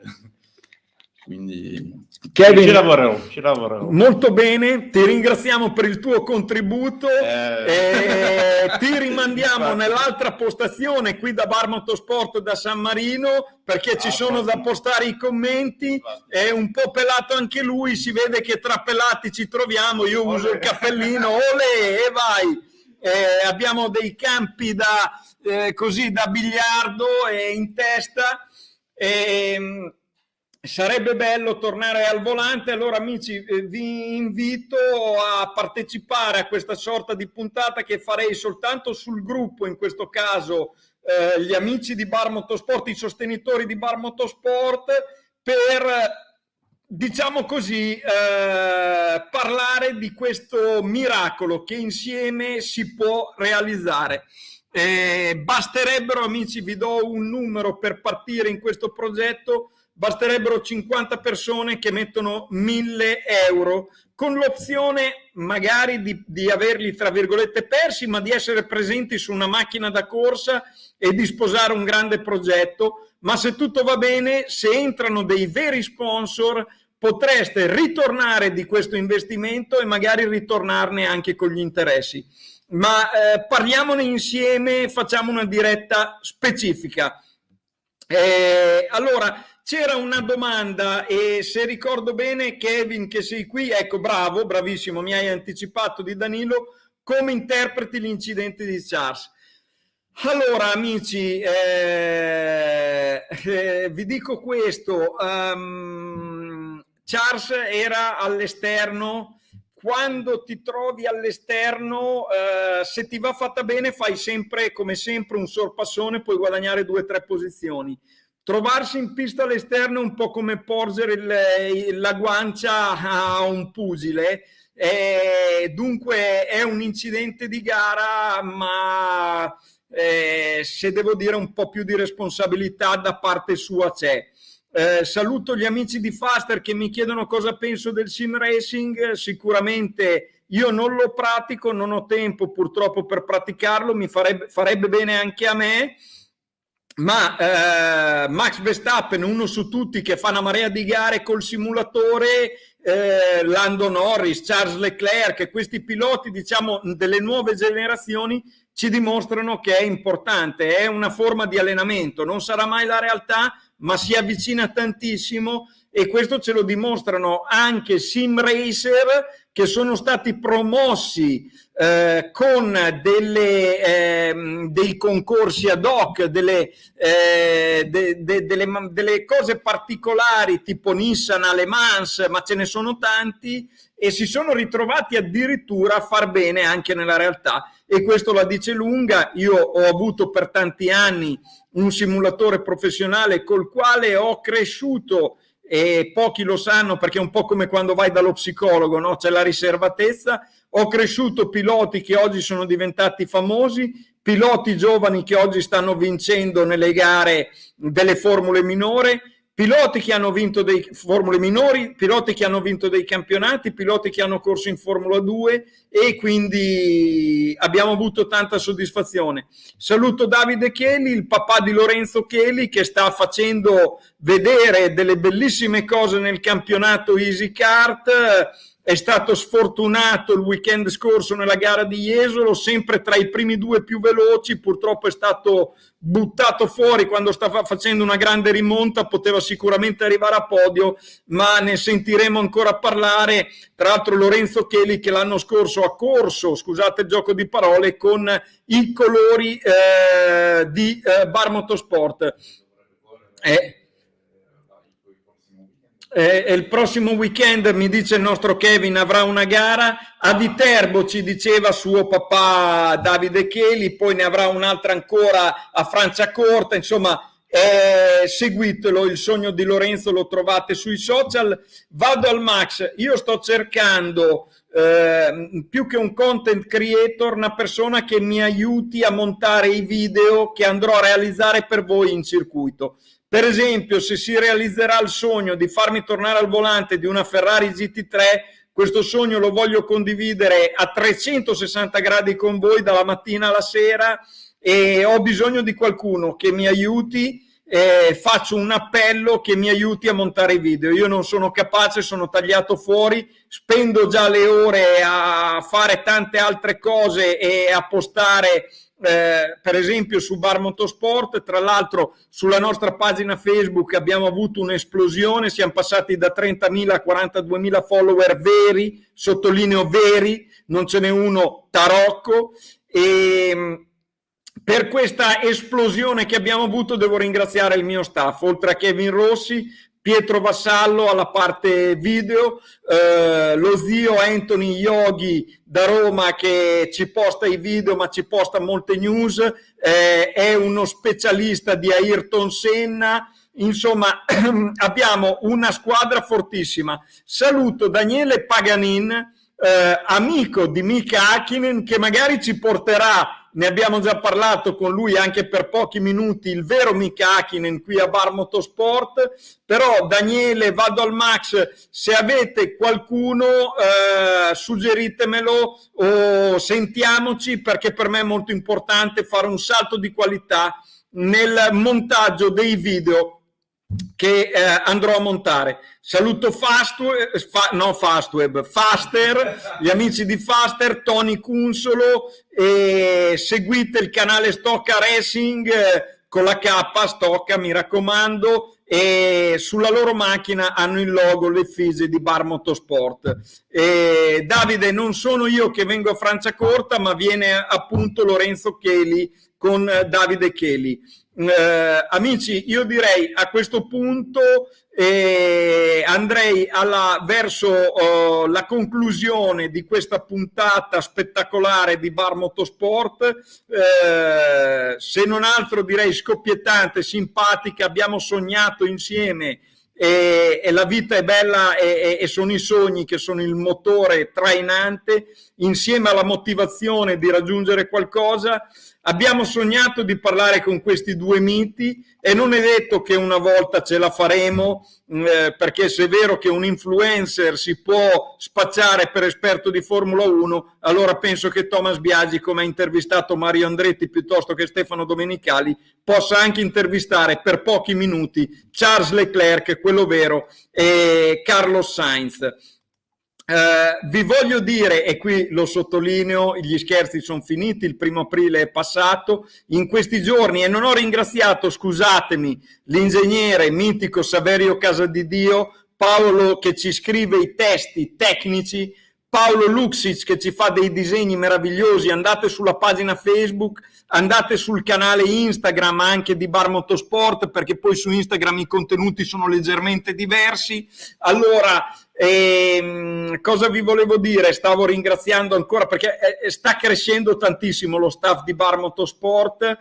Quindi Kevin, ci lavorerò, ci lavorerò. Molto bene, ti ringraziamo per il tuo contributo. Eh... Eh, ti rimandiamo nell'altra postazione qui da Bar Motorsport da San Marino perché ci ah, sono da postare i commenti. È un po' pelato anche lui, si vede che tra pelati ci troviamo. Io olè. uso il cappellino, ole e vai. Eh, abbiamo dei campi da, eh, così, da biliardo e in testa. E, ehm, Sarebbe bello tornare al volante, allora amici eh, vi invito a partecipare a questa sorta di puntata che farei soltanto sul gruppo, in questo caso eh, gli amici di Bar Motorsport, i sostenitori di Bar Motorsport, per diciamo così, eh, parlare di questo miracolo che insieme si può realizzare. Eh, basterebbero, amici, vi do un numero per partire in questo progetto, basterebbero 50 persone che mettono 1000 euro con l'opzione magari di, di, averli tra virgolette persi ma di essere presenti su una macchina da corsa e di sposare un grande progetto. Ma se tutto va bene se entrano dei veri sponsor potreste ritornare di questo investimento e magari ritornarne anche con gli interessi. Ma eh, parliamone insieme facciamo una diretta specifica. Eh, allora c'era una domanda e se ricordo bene Kevin che sei qui, ecco bravo, bravissimo, mi hai anticipato di Danilo, come interpreti l'incidente di Charles? Allora amici, eh, eh, vi dico questo, um, Charles era all'esterno, quando ti trovi all'esterno, eh, se ti va fatta bene fai sempre, come sempre, un sorpassone, puoi guadagnare due o tre posizioni trovarsi in pista all'esterno è un po' come porgere il, la guancia a un pugile. E dunque è un incidente di gara, ma eh, se devo dire un po' più di responsabilità da parte sua c'è. Eh, saluto gli amici di Faster che mi chiedono cosa penso del sim racing. Sicuramente io non lo pratico, non ho tempo purtroppo per praticarlo, mi farebbe, farebbe bene anche a me ma eh, Max Verstappen, uno su tutti che fa una marea di gare col simulatore, eh, Lando Norris, Charles Leclerc, questi piloti diciamo delle nuove generazioni ci dimostrano che è importante, è una forma di allenamento, non sarà mai la realtà, ma si avvicina tantissimo e questo ce lo dimostrano anche sim racer che sono stati promossi eh, con delle, eh, dei concorsi ad hoc, delle, eh, de, de, delle, delle, cose particolari tipo Nissan, Le Mans, ma ce ne sono tanti e si sono ritrovati addirittura a far bene anche nella realtà e questo la dice lunga. Io ho avuto per tanti anni un simulatore professionale col quale ho cresciuto e pochi lo sanno perché è un po' come quando vai dallo psicologo, no? c'è la riservatezza. Ho cresciuto piloti che oggi sono diventati famosi, piloti giovani che oggi stanno vincendo nelle gare delle formule minore, piloti che hanno vinto dei formule minori, piloti che hanno vinto dei campionati, piloti che hanno corso in Formula 2 e quindi abbiamo avuto tanta soddisfazione. Saluto Davide Cheli, il papà di Lorenzo Cheli che sta facendo vedere delle bellissime cose nel campionato Easy Kart è stato sfortunato il weekend scorso nella gara di Jesolo, sempre tra i primi due più veloci, purtroppo è stato buttato fuori quando stava facendo una grande rimonta, poteva sicuramente arrivare a podio, ma ne sentiremo ancora parlare. Tra l'altro Lorenzo Cheli che l'anno scorso ha corso, scusate il gioco di parole, con i colori eh, di eh, Bar Motorsport. Eh, eh, il prossimo weekend, mi dice il nostro Kevin, avrà una gara. A Viterbo ci diceva suo papà Davide Cheli, poi ne avrà un'altra ancora a Franciacorta, insomma eh, seguitelo, il sogno di Lorenzo lo trovate sui social. Vado al Max, io sto cercando eh, più che un content creator, una persona che mi aiuti a montare i video che andrò a realizzare per voi in circuito. Per esempio, se si realizzerà il sogno di farmi tornare al volante di una Ferrari GT3, questo sogno lo voglio condividere a 360 gradi con voi dalla mattina alla sera e ho bisogno di qualcuno che mi aiuti eh, faccio un appello che mi aiuti a montare i video. Io non sono capace, sono tagliato fuori, spendo già le ore a fare tante altre cose e a postare eh, per esempio su Bar Motorsport, tra l'altro sulla nostra pagina Facebook abbiamo avuto un'esplosione, siamo passati da 30.000 a 42.000 follower veri, sottolineo veri, non ce n'è uno tarocco e per questa esplosione che abbiamo avuto devo ringraziare il mio staff, oltre a Kevin Rossi, Pietro Vassallo alla parte video, eh, lo zio Anthony Yogi da Roma che ci posta i video ma ci posta molte news, eh, è uno specialista di Ayrton Senna, insomma abbiamo una squadra fortissima. Saluto Daniele Paganin, eh, amico di Mika Hakkinen che magari ci porterà ne abbiamo già parlato con lui anche per pochi minuti, il vero Mika Hakkinen qui a Bar Motorsport, però Daniele, vado al Max, se avete qualcuno eh, suggeritemelo o sentiamoci perché per me è molto importante fare un salto di qualità nel montaggio dei video che eh, andrò a montare. Saluto Fastweb, fa, no Fastweb, Faster, gli amici di Faster, Tony Cunsolo e seguite il canale Stocca Racing eh, con la K, Stocca mi raccomando e sulla loro macchina hanno il logo, le fise di Bar Motorsport. E Davide, non sono io che vengo a Franciacorta, ma viene appunto Lorenzo Cheli con Davide Cheli. Eh, amici, io direi a questo punto eh, andrei alla, verso oh, la conclusione di questa puntata spettacolare di Bar Motorsport. Eh, se non altro direi scoppiettante, simpatica, abbiamo sognato insieme e, e, la vita è bella e, e, sono i sogni che sono il motore trainante insieme alla motivazione di raggiungere qualcosa Abbiamo sognato di parlare con questi due miti e non è detto che una volta ce la faremo, mm, eh, perché se è vero che un influencer si può spacciare per esperto di Formula 1, allora penso che Thomas Biagi, come ha intervistato Mario Andretti piuttosto che Stefano Domenicali, possa anche intervistare per pochi minuti Charles Leclerc, quello vero, e Carlos Sainz. Uh, vi voglio dire, e qui lo sottolineo, gli scherzi sono finiti, il primo aprile è passato, in questi giorni, e non ho ringraziato, scusatemi, l'ingegnere mitico Saverio Casadidio, Paolo che ci scrive i testi tecnici, Paolo Luxic che ci fa dei disegni meravigliosi, andate sulla pagina Facebook, andate sul canale Instagram anche di Bar Motorsport perché poi su Instagram i contenuti sono leggermente diversi. Allora, ehm, cosa vi volevo dire? Stavo ringraziando ancora perché eh, sta crescendo tantissimo lo staff di Bar Motorsport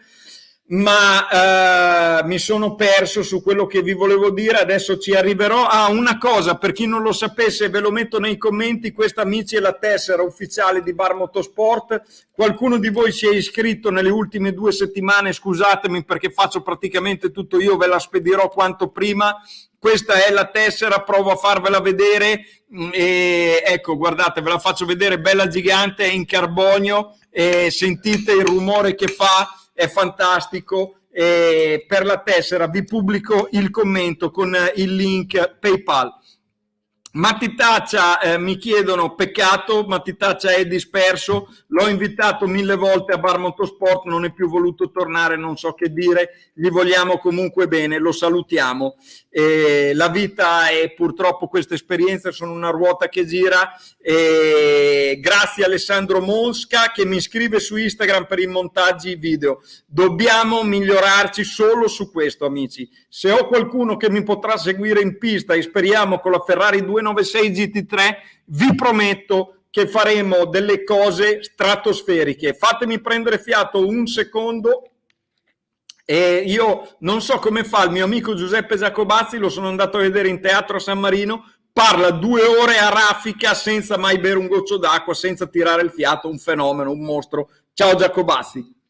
ma eh, mi sono perso su quello che vi volevo dire, adesso ci arriverò. Ah, una cosa, per chi non lo sapesse, ve lo metto nei commenti, questa amici è la tessera ufficiale di Bar Motorsport. Qualcuno di voi si è iscritto nelle ultime due settimane, scusatemi perché faccio praticamente tutto io, ve la spedirò quanto prima. Questa è la tessera, provo a farvela vedere. Mm, e ecco, guardate, ve la faccio vedere, bella gigante, è in carbonio. E sentite il rumore che fa è fantastico. E per la tessera vi pubblico il commento con il link PayPal. Mattitaccia eh, mi chiedono peccato, Mattitaccia è disperso, l'ho invitato mille volte a Bar Motorsport, non è più voluto tornare, non so che dire, gli vogliamo comunque bene, lo salutiamo. Eh, la vita è purtroppo queste esperienze sono una ruota che gira. Eh, grazie Alessandro Mosca che mi scrive su Instagram per i montaggi video. Dobbiamo migliorarci solo su questo, amici. Se ho qualcuno che mi potrà seguire in pista e speriamo con la Ferrari 296 GT3, vi prometto che faremo delle cose stratosferiche. Fatemi prendere fiato un secondo e io non so come fa il mio amico Giuseppe Giacobazzi, lo sono andato a vedere in teatro a San Marino, parla due ore a raffica senza mai bere un goccio d'acqua, senza tirare il fiato, un fenomeno, un mostro. Ciao Giacobazzi.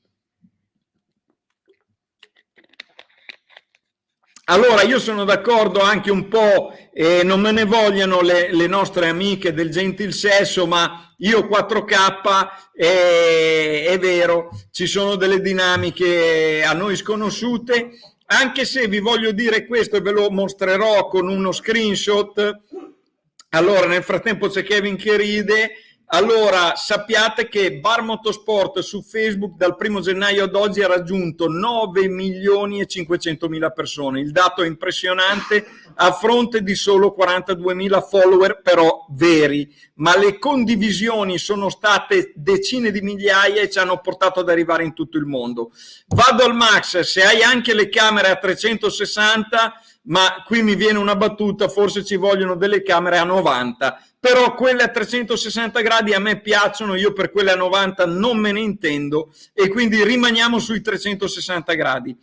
Allora, io sono d'accordo anche un po', eh, non me ne vogliano le, le, nostre amiche del gentil sesso, ma io 4K, eh, è vero, ci sono delle dinamiche a noi sconosciute, anche se vi voglio dire questo e ve lo mostrerò con uno screenshot, allora nel frattempo c'è Kevin che ride, allora, sappiate che Bar Motorsport su Facebook dal primo gennaio ad oggi ha raggiunto 9 milioni e 500 mila persone. Il dato è impressionante a fronte di solo 42 mila follower però veri, ma le condivisioni sono state decine di migliaia e ci hanno portato ad arrivare in tutto il mondo. Vado al max, se hai anche le camere a 360 ma qui mi viene una battuta, forse ci vogliono delle camere a 90, però quelle a 360 gradi a me piacciono, io per quelle a 90 non me ne intendo e quindi rimaniamo sui 360 gradi.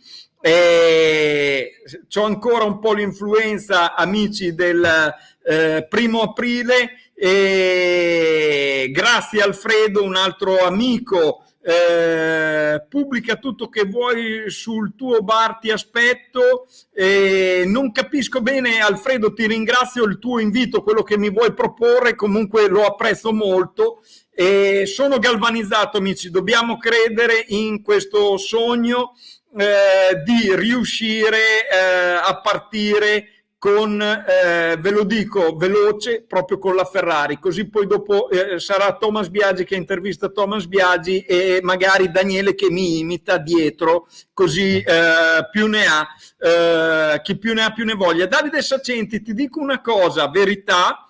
C'ho ancora un po' l'influenza, amici, del eh, primo aprile e grazie Alfredo, un altro amico eh, pubblica tutto che vuoi sul tuo bar, ti aspetto. Eh, non capisco bene, Alfredo, ti ringrazio il tuo invito, quello che mi vuoi proporre, comunque lo apprezzo molto. E sono galvanizzato, amici, dobbiamo credere in questo sogno eh, di riuscire eh, a partire con, eh, ve lo dico, veloce, proprio con la Ferrari, così poi dopo eh, sarà Thomas Biagi che intervista Thomas Biagi e magari Daniele che mi imita dietro, così eh, più ne ha, eh, chi più ne ha più ne voglia. Davide Sacenti, ti dico una cosa, verità,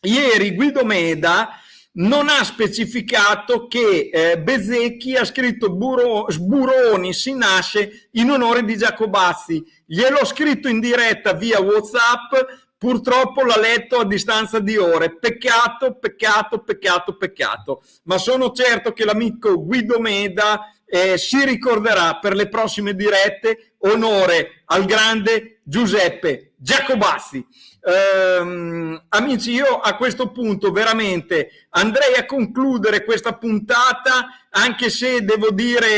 ieri Guido Meda non ha specificato che eh, Bezecchi ha scritto Buro, Sburoni si nasce in onore di Giacobazzi. Gliel'ho scritto in diretta via Whatsapp, purtroppo l'ha letto a distanza di ore. Peccato, peccato, peccato, peccato. Ma sono certo che l'amico Guido Meda eh, si ricorderà per le prossime dirette onore al grande Giuseppe Giacobazzi. Um, amici, io a questo punto veramente andrei a concludere questa puntata, anche se devo dire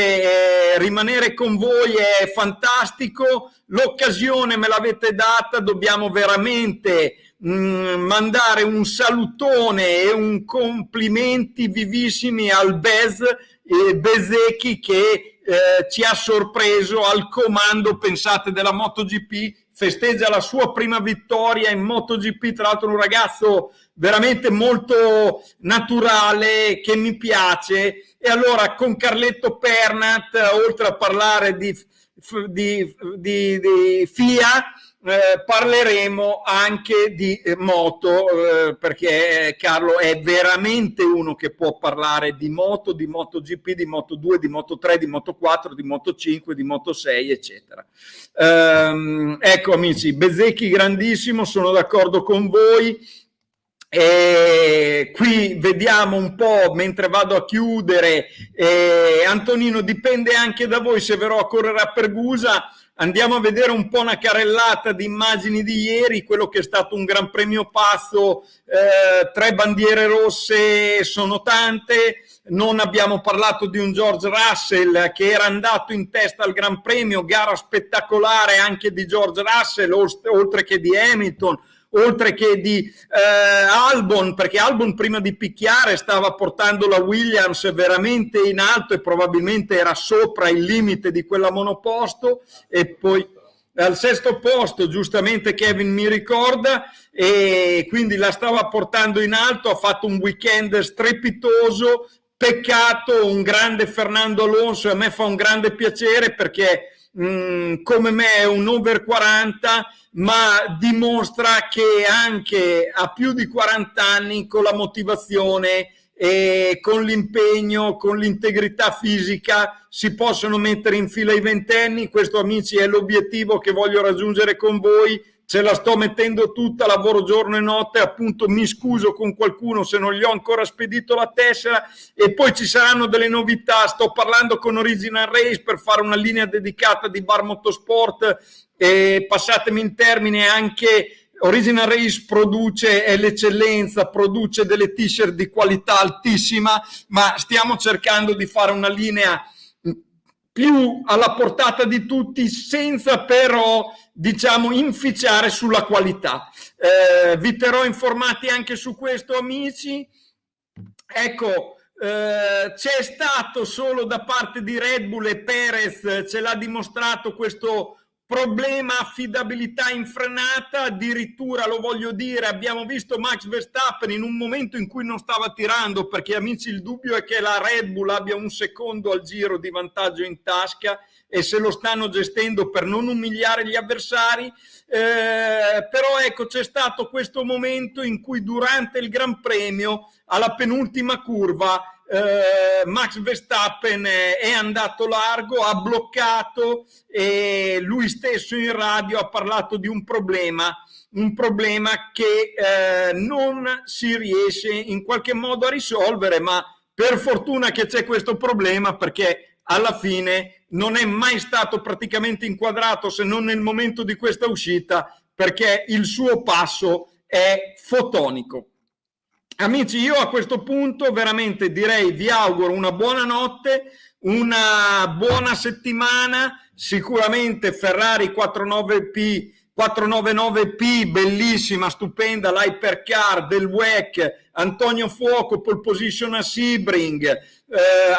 eh, rimanere con voi è fantastico, l'occasione me l'avete data, dobbiamo veramente mh, mm, mandare un salutone e un complimenti vivissimi al Bez eh, Bezecchi che eh, ci ha sorpreso al comando, pensate, della MotoGP festeggia la sua prima vittoria in MotoGP, tra l'altro un ragazzo veramente molto naturale che mi piace. E allora con Carletto Pernat, oltre a parlare di, di, di, di FIA, eh, parleremo anche di eh, moto eh, perché Carlo è veramente uno che può parlare di moto, di MotoGP, di Moto2, di Moto3, di Moto4, di Moto5, di Moto6 eccetera. Ehm, ecco amici, Bezzecchi grandissimo, sono d'accordo con voi. E qui vediamo un po' mentre vado a chiudere eh, Antonino dipende anche da voi se verrò a correre a Pergusa Andiamo a vedere un po' una carrellata di immagini di ieri, quello che è stato un gran premio pazzo, eh, tre bandiere rosse sono tante, non abbiamo parlato di un George Russell che era andato in testa al Gran Premio, gara spettacolare anche di George Russell, oltre che di Hamilton, oltre che di eh, Albon, perché Albon prima di picchiare stava portando la Williams veramente in alto e probabilmente era sopra il limite di quella monoposto. E poi al sesto posto giustamente Kevin mi ricorda e quindi la stava portando in alto, ha fatto un weekend strepitoso, peccato, un grande Fernando Alonso a me fa un grande piacere perché mm, come me è un over 40 ma dimostra che anche a più di 40 anni con la motivazione e con l'impegno, con l'integrità fisica si possono mettere in fila i ventenni. Questo amici è l'obiettivo che voglio raggiungere con voi. Ce la sto mettendo tutta, lavoro giorno e notte, appunto mi scuso con qualcuno se non gli ho ancora spedito la tessera e poi ci saranno delle novità. Sto parlando con Original Race per fare una linea dedicata di bar motorsport e passatemi in termine anche Original Race produce, è l'eccellenza, produce delle t-shirt di qualità altissima, ma stiamo cercando di fare una linea più alla portata di tutti senza però diciamo inficiare sulla qualità. Eh, vi terrò informati anche su questo amici. Ecco, eh, c'è stato solo da parte di Red Bull e Perez, ce l'ha dimostrato questo problema affidabilità infrenata, addirittura lo voglio dire, abbiamo visto Max Verstappen in un momento in cui non stava tirando, perché amici il dubbio è che la Red Bull abbia un secondo al giro di vantaggio in tasca e se lo stanno gestendo per non umiliare gli avversari, eh, però ecco c'è stato questo momento in cui durante il Gran Premio alla penultima curva eh, Max Verstappen è andato largo, ha bloccato e lui stesso in radio ha parlato di un problema, un problema che eh, non si riesce in qualche modo a risolvere, ma per fortuna che c'è questo problema perché alla fine non è mai stato praticamente inquadrato se non nel momento di questa uscita perché il suo passo è fotonico. Amici, io a questo punto veramente direi vi auguro una buona notte, una buona settimana, sicuramente Ferrari 49P 499P, bellissima, stupenda, l'hypercar del WEC, Antonio Fuoco, pole position a Sebring, eh,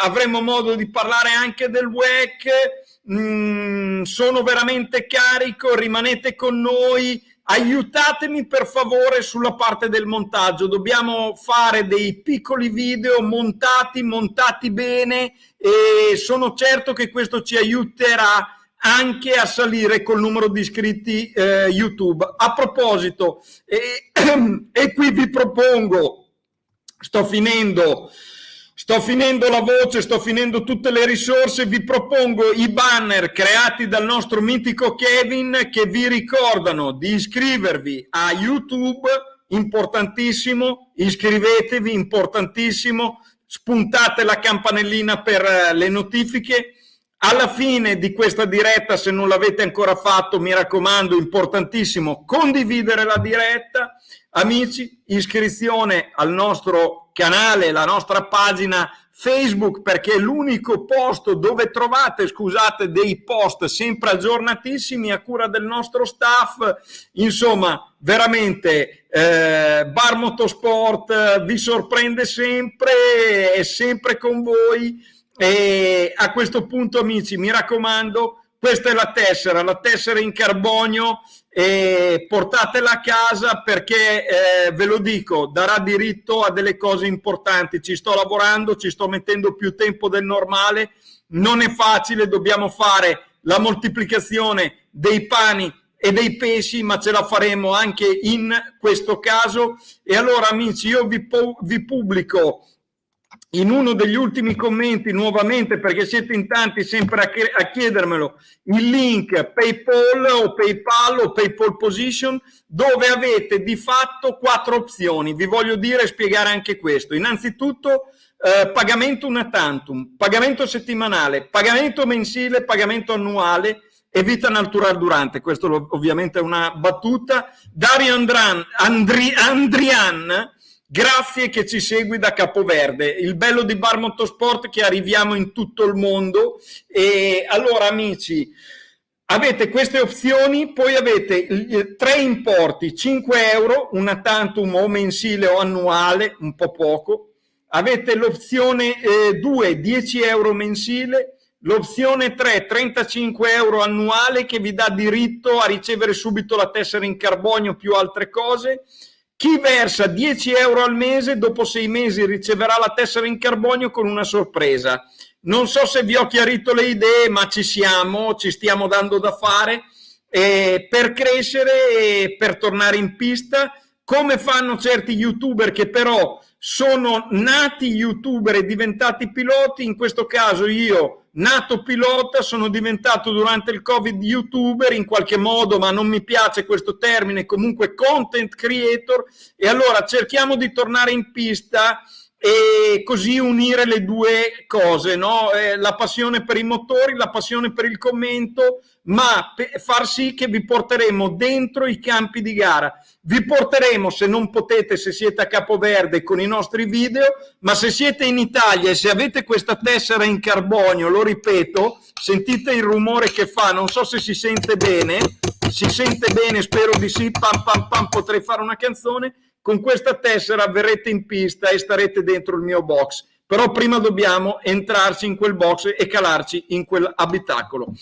avremo modo di parlare anche del WEC, mm, sono veramente carico, rimanete con noi, aiutatemi per favore sulla parte del montaggio, dobbiamo fare dei piccoli video montati, montati bene e sono certo che questo ci aiuterà anche a salire col numero di iscritti eh, YouTube. A proposito, e, e qui vi propongo, sto finendo, Sto finendo la voce, sto finendo tutte le risorse, vi propongo i banner creati dal nostro mitico Kevin che vi ricordano di iscrivervi a YouTube, importantissimo, iscrivetevi, importantissimo, spuntate la campanellina per eh, le notifiche. Alla fine di questa diretta, se non l'avete ancora fatto, mi raccomando, importantissimo, condividere la diretta. Amici, iscrizione al nostro canale, la nostra pagina Facebook perché è l'unico posto dove trovate, scusate, dei post sempre aggiornatissimi a cura del nostro staff. Insomma, veramente eh, Bar Motorsport vi sorprende sempre, è sempre con voi e a questo punto amici mi raccomando questa è la tessera, la tessera in carbonio e portatela a casa perché eh, ve lo dico, darà diritto a delle cose importanti. Ci sto lavorando, ci sto mettendo più tempo del normale, non è facile, dobbiamo fare la moltiplicazione dei pani e dei pesci, ma ce la faremo anche in questo caso. E allora amici, io vi, vi pubblico in uno degli ultimi commenti nuovamente perché siete in tanti sempre a, chiedermelo il link PayPal o PayPal o PayPal Position dove avete di fatto quattro opzioni. Vi voglio dire e spiegare anche questo. Innanzitutto eh, pagamento una tantum, pagamento settimanale, pagamento mensile, pagamento annuale e vita natural durante. Questo ovviamente è una battuta. Dario Andran, Andri, Andrian Grazie che ci segui da Capoverde. Il bello di Bar Motorsport che arriviamo in tutto il mondo. E allora, amici, avete queste opzioni, poi avete tre importi, 5 euro, una tantum o mensile o annuale, un po' poco. Avete l'opzione 2, eh, 10 euro mensile, l'opzione 3, 35 euro annuale che vi dà diritto a ricevere subito la tessera in carbonio più altre cose chi versa 10 euro al mese dopo sei mesi riceverà la tessera in carbonio con una sorpresa. Non so se vi ho chiarito le idee, ma ci siamo, ci stiamo dando da fare eh, per crescere e per tornare in pista, come fanno certi youtuber che però sono nati youtuber e diventati piloti, in questo caso io nato pilota, sono diventato durante il Covid youtuber in qualche modo, ma non mi piace questo termine, comunque content creator. E allora cerchiamo di tornare in pista e così unire le due cose, no? eh, la passione per i motori, la passione per il commento, ma far sì che vi porteremo dentro i campi di gara. Vi porteremo, se non potete, se siete a Capoverde, con i nostri video, ma se siete in Italia e se avete questa tessera in carbonio, lo ripeto, sentite il rumore che fa, non so se si sente bene, si sente bene, spero di sì, pam pam pam, potrei fare una canzone, con questa tessera verrete in pista e starete dentro il mio box. Però prima dobbiamo entrarci in quel box e calarci in quell'abitacolo.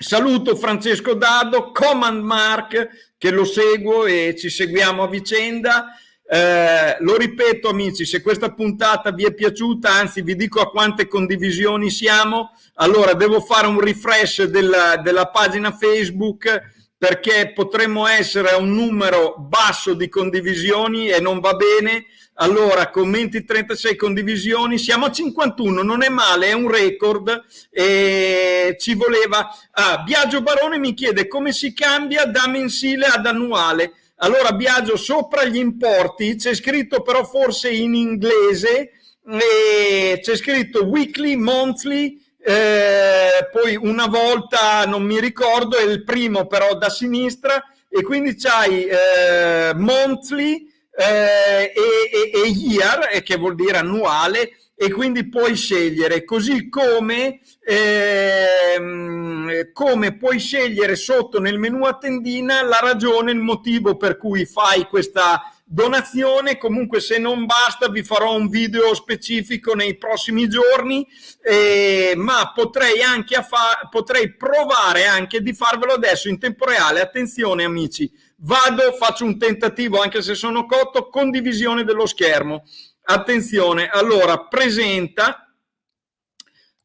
Saluto Francesco Dado, Command Mark, che lo seguo e ci seguiamo a vicenda. Eh, lo ripeto amici, se questa puntata vi è piaciuta, anzi vi dico a quante condivisioni siamo, allora devo fare un refresh della, della pagina Facebook perché potremmo essere a un numero basso di condivisioni e non va bene. Allora, commenti 36 condivisioni, siamo a 51, non è male, è un record e ci voleva... Ah, Biagio Barone mi chiede come si cambia da mensile ad annuale. Allora, Biagio, sopra gli importi c'è scritto però forse in inglese, c'è scritto weekly, monthly, eh, poi una volta, non mi ricordo, è il primo però da sinistra, e quindi c'hai eh, monthly eh, e, e, e, year, che vuol dire annuale, e quindi puoi scegliere, così come, ehm, come puoi scegliere sotto nel menu a tendina la ragione, il motivo per cui fai questa donazione. Comunque se non basta vi farò un video specifico nei prossimi giorni eh, ma potrei anche potrei provare anche di farvelo adesso in tempo reale. Attenzione amici vado faccio un tentativo anche se sono cotto condivisione dello schermo. Attenzione allora presenta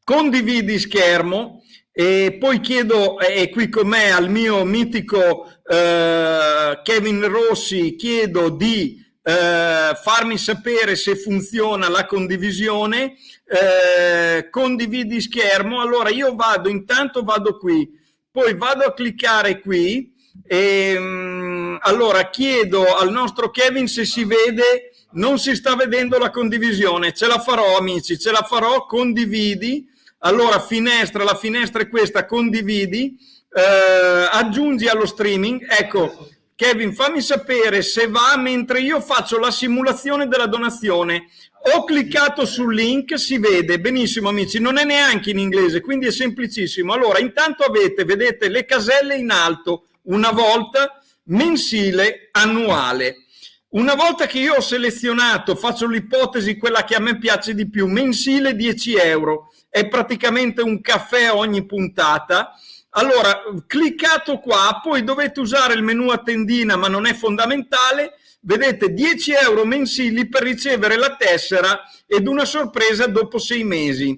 condividi schermo e poi chiedo, è qui con me al mio mitico eh, Kevin Rossi, chiedo di eh, farmi sapere se funziona la condivisione, eh, condividi schermo, allora io vado, intanto vado qui, poi vado a cliccare qui. E mm, allora chiedo al nostro Kevin se si vede, non si sta vedendo la condivisione, ce la farò amici, ce la farò, condividi, allora, finestra, la finestra è questa, condividi, eh, aggiungi allo streaming, ecco, Kevin, fammi sapere se va mentre io faccio la simulazione della donazione. Ho cliccato sul link, si vede benissimo amici, non è neanche in inglese, quindi è semplicissimo. Allora, intanto avete, vedete, le caselle in alto, una volta mensile, annuale. Una volta che io ho selezionato, faccio l'ipotesi, quella che a me piace di più, mensile 10 euro, è praticamente un caffè ogni puntata. Allora, cliccato qua, poi dovete usare il menu a tendina, ma non è fondamentale, vedete 10 euro mensili per ricevere la tessera ed una sorpresa dopo sei mesi.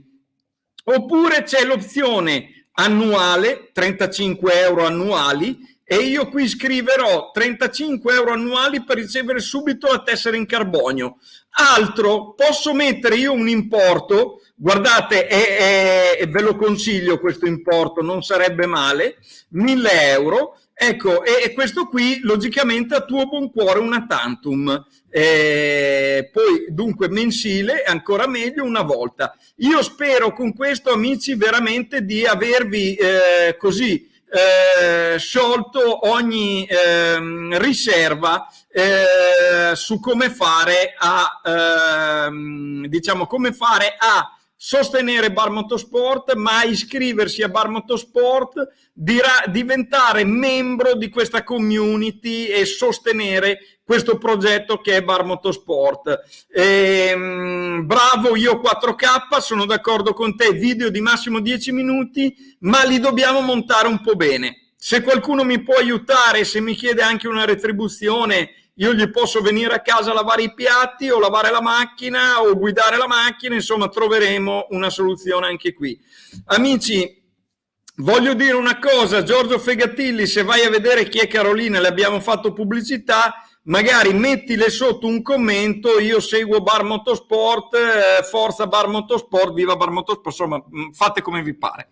Oppure c'è l'opzione annuale, 35 euro annuali, e io qui scriverò 35 euro annuali per ricevere subito la tessera in carbonio. Altro, posso mettere io un importo, guardate, è, è, ve lo consiglio questo importo, non sarebbe male, 1000 euro, ecco, e, e questo qui logicamente a tuo buon cuore una tantum. Eh, poi dunque mensile, ancora meglio una volta. Io spero con questo amici veramente di avervi eh, così eh, sciolto ogni eh, riserva eh, su come fare a ehm, diciamo come fare a sostenere Bar Motorsport, ma iscriversi a Bar Motorsport, diventare membro di questa community e sostenere questo progetto che è Bar Motorsport. Ehm, bravo io 4K, sono d'accordo con te, video di massimo 10 minuti, ma li dobbiamo montare un po' bene. Se qualcuno mi può aiutare, se mi chiede anche una retribuzione, io gli posso venire a casa a lavare i piatti o lavare la macchina o guidare la macchina, insomma troveremo una soluzione anche qui. Amici, voglio dire una cosa, Giorgio Fegatilli, se vai a vedere chi è Carolina, le abbiamo fatto pubblicità, magari mettile sotto un commento, io seguo Bar Motorsport, eh, forza Bar Motorsport, viva Bar Motorsport, insomma mm, fate come vi pare.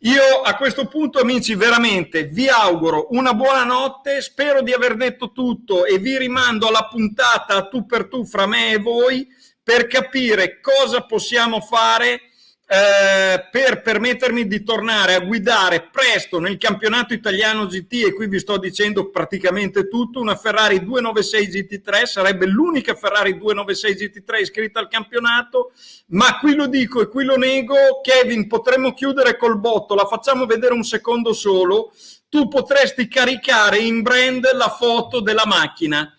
Io a questo punto amici veramente vi auguro una buona notte, spero di aver detto tutto e vi rimando alla puntata tu per tu fra me e voi per capire cosa possiamo fare eh, per permettermi di tornare a guidare presto nel campionato italiano GT e qui vi sto dicendo praticamente tutto, una Ferrari 296 GT3 sarebbe l'unica Ferrari 296 GT3 iscritta al campionato, ma qui lo dico e qui lo nego, Kevin potremmo chiudere col botto, la facciamo vedere un secondo solo, tu potresti caricare in brand la foto della macchina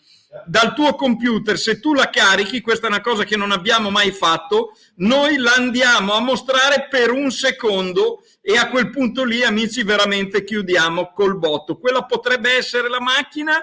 dal tuo computer, se tu la carichi, questa è una cosa che non abbiamo mai fatto, noi la andiamo a mostrare per un secondo e a quel punto lì, amici, veramente chiudiamo col botto. Quella potrebbe essere la macchina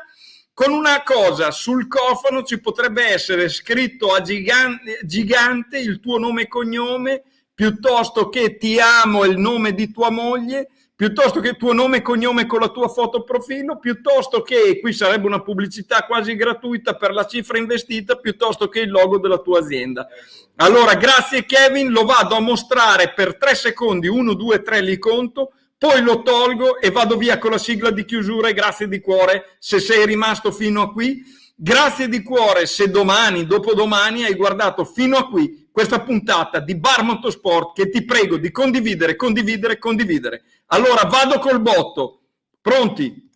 con una cosa, sul cofano ci potrebbe essere scritto a gigante, gigante il tuo nome e cognome, piuttosto che ti amo il nome di tua moglie, piuttosto che il tuo nome e cognome con la tua foto profilo, piuttosto che, qui sarebbe una pubblicità quasi gratuita per la cifra investita, piuttosto che il logo della tua azienda. Allora, grazie Kevin, lo vado a mostrare per tre secondi, uno, due, tre, li conto, poi lo tolgo e vado via con la sigla di chiusura e grazie di cuore se sei rimasto fino a qui. Grazie di cuore se domani, dopodomani hai guardato fino a qui questa puntata di Bar Motorsport che ti prego di condividere, condividere, condividere. Allora vado col botto. Pronti?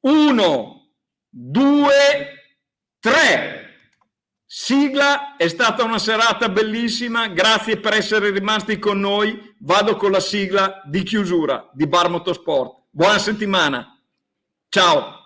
Uno, due, tre. Sigla, è stata una serata bellissima, grazie per essere rimasti con noi. Vado con la sigla di chiusura di Bar Motorsport. Buona settimana. Ciao.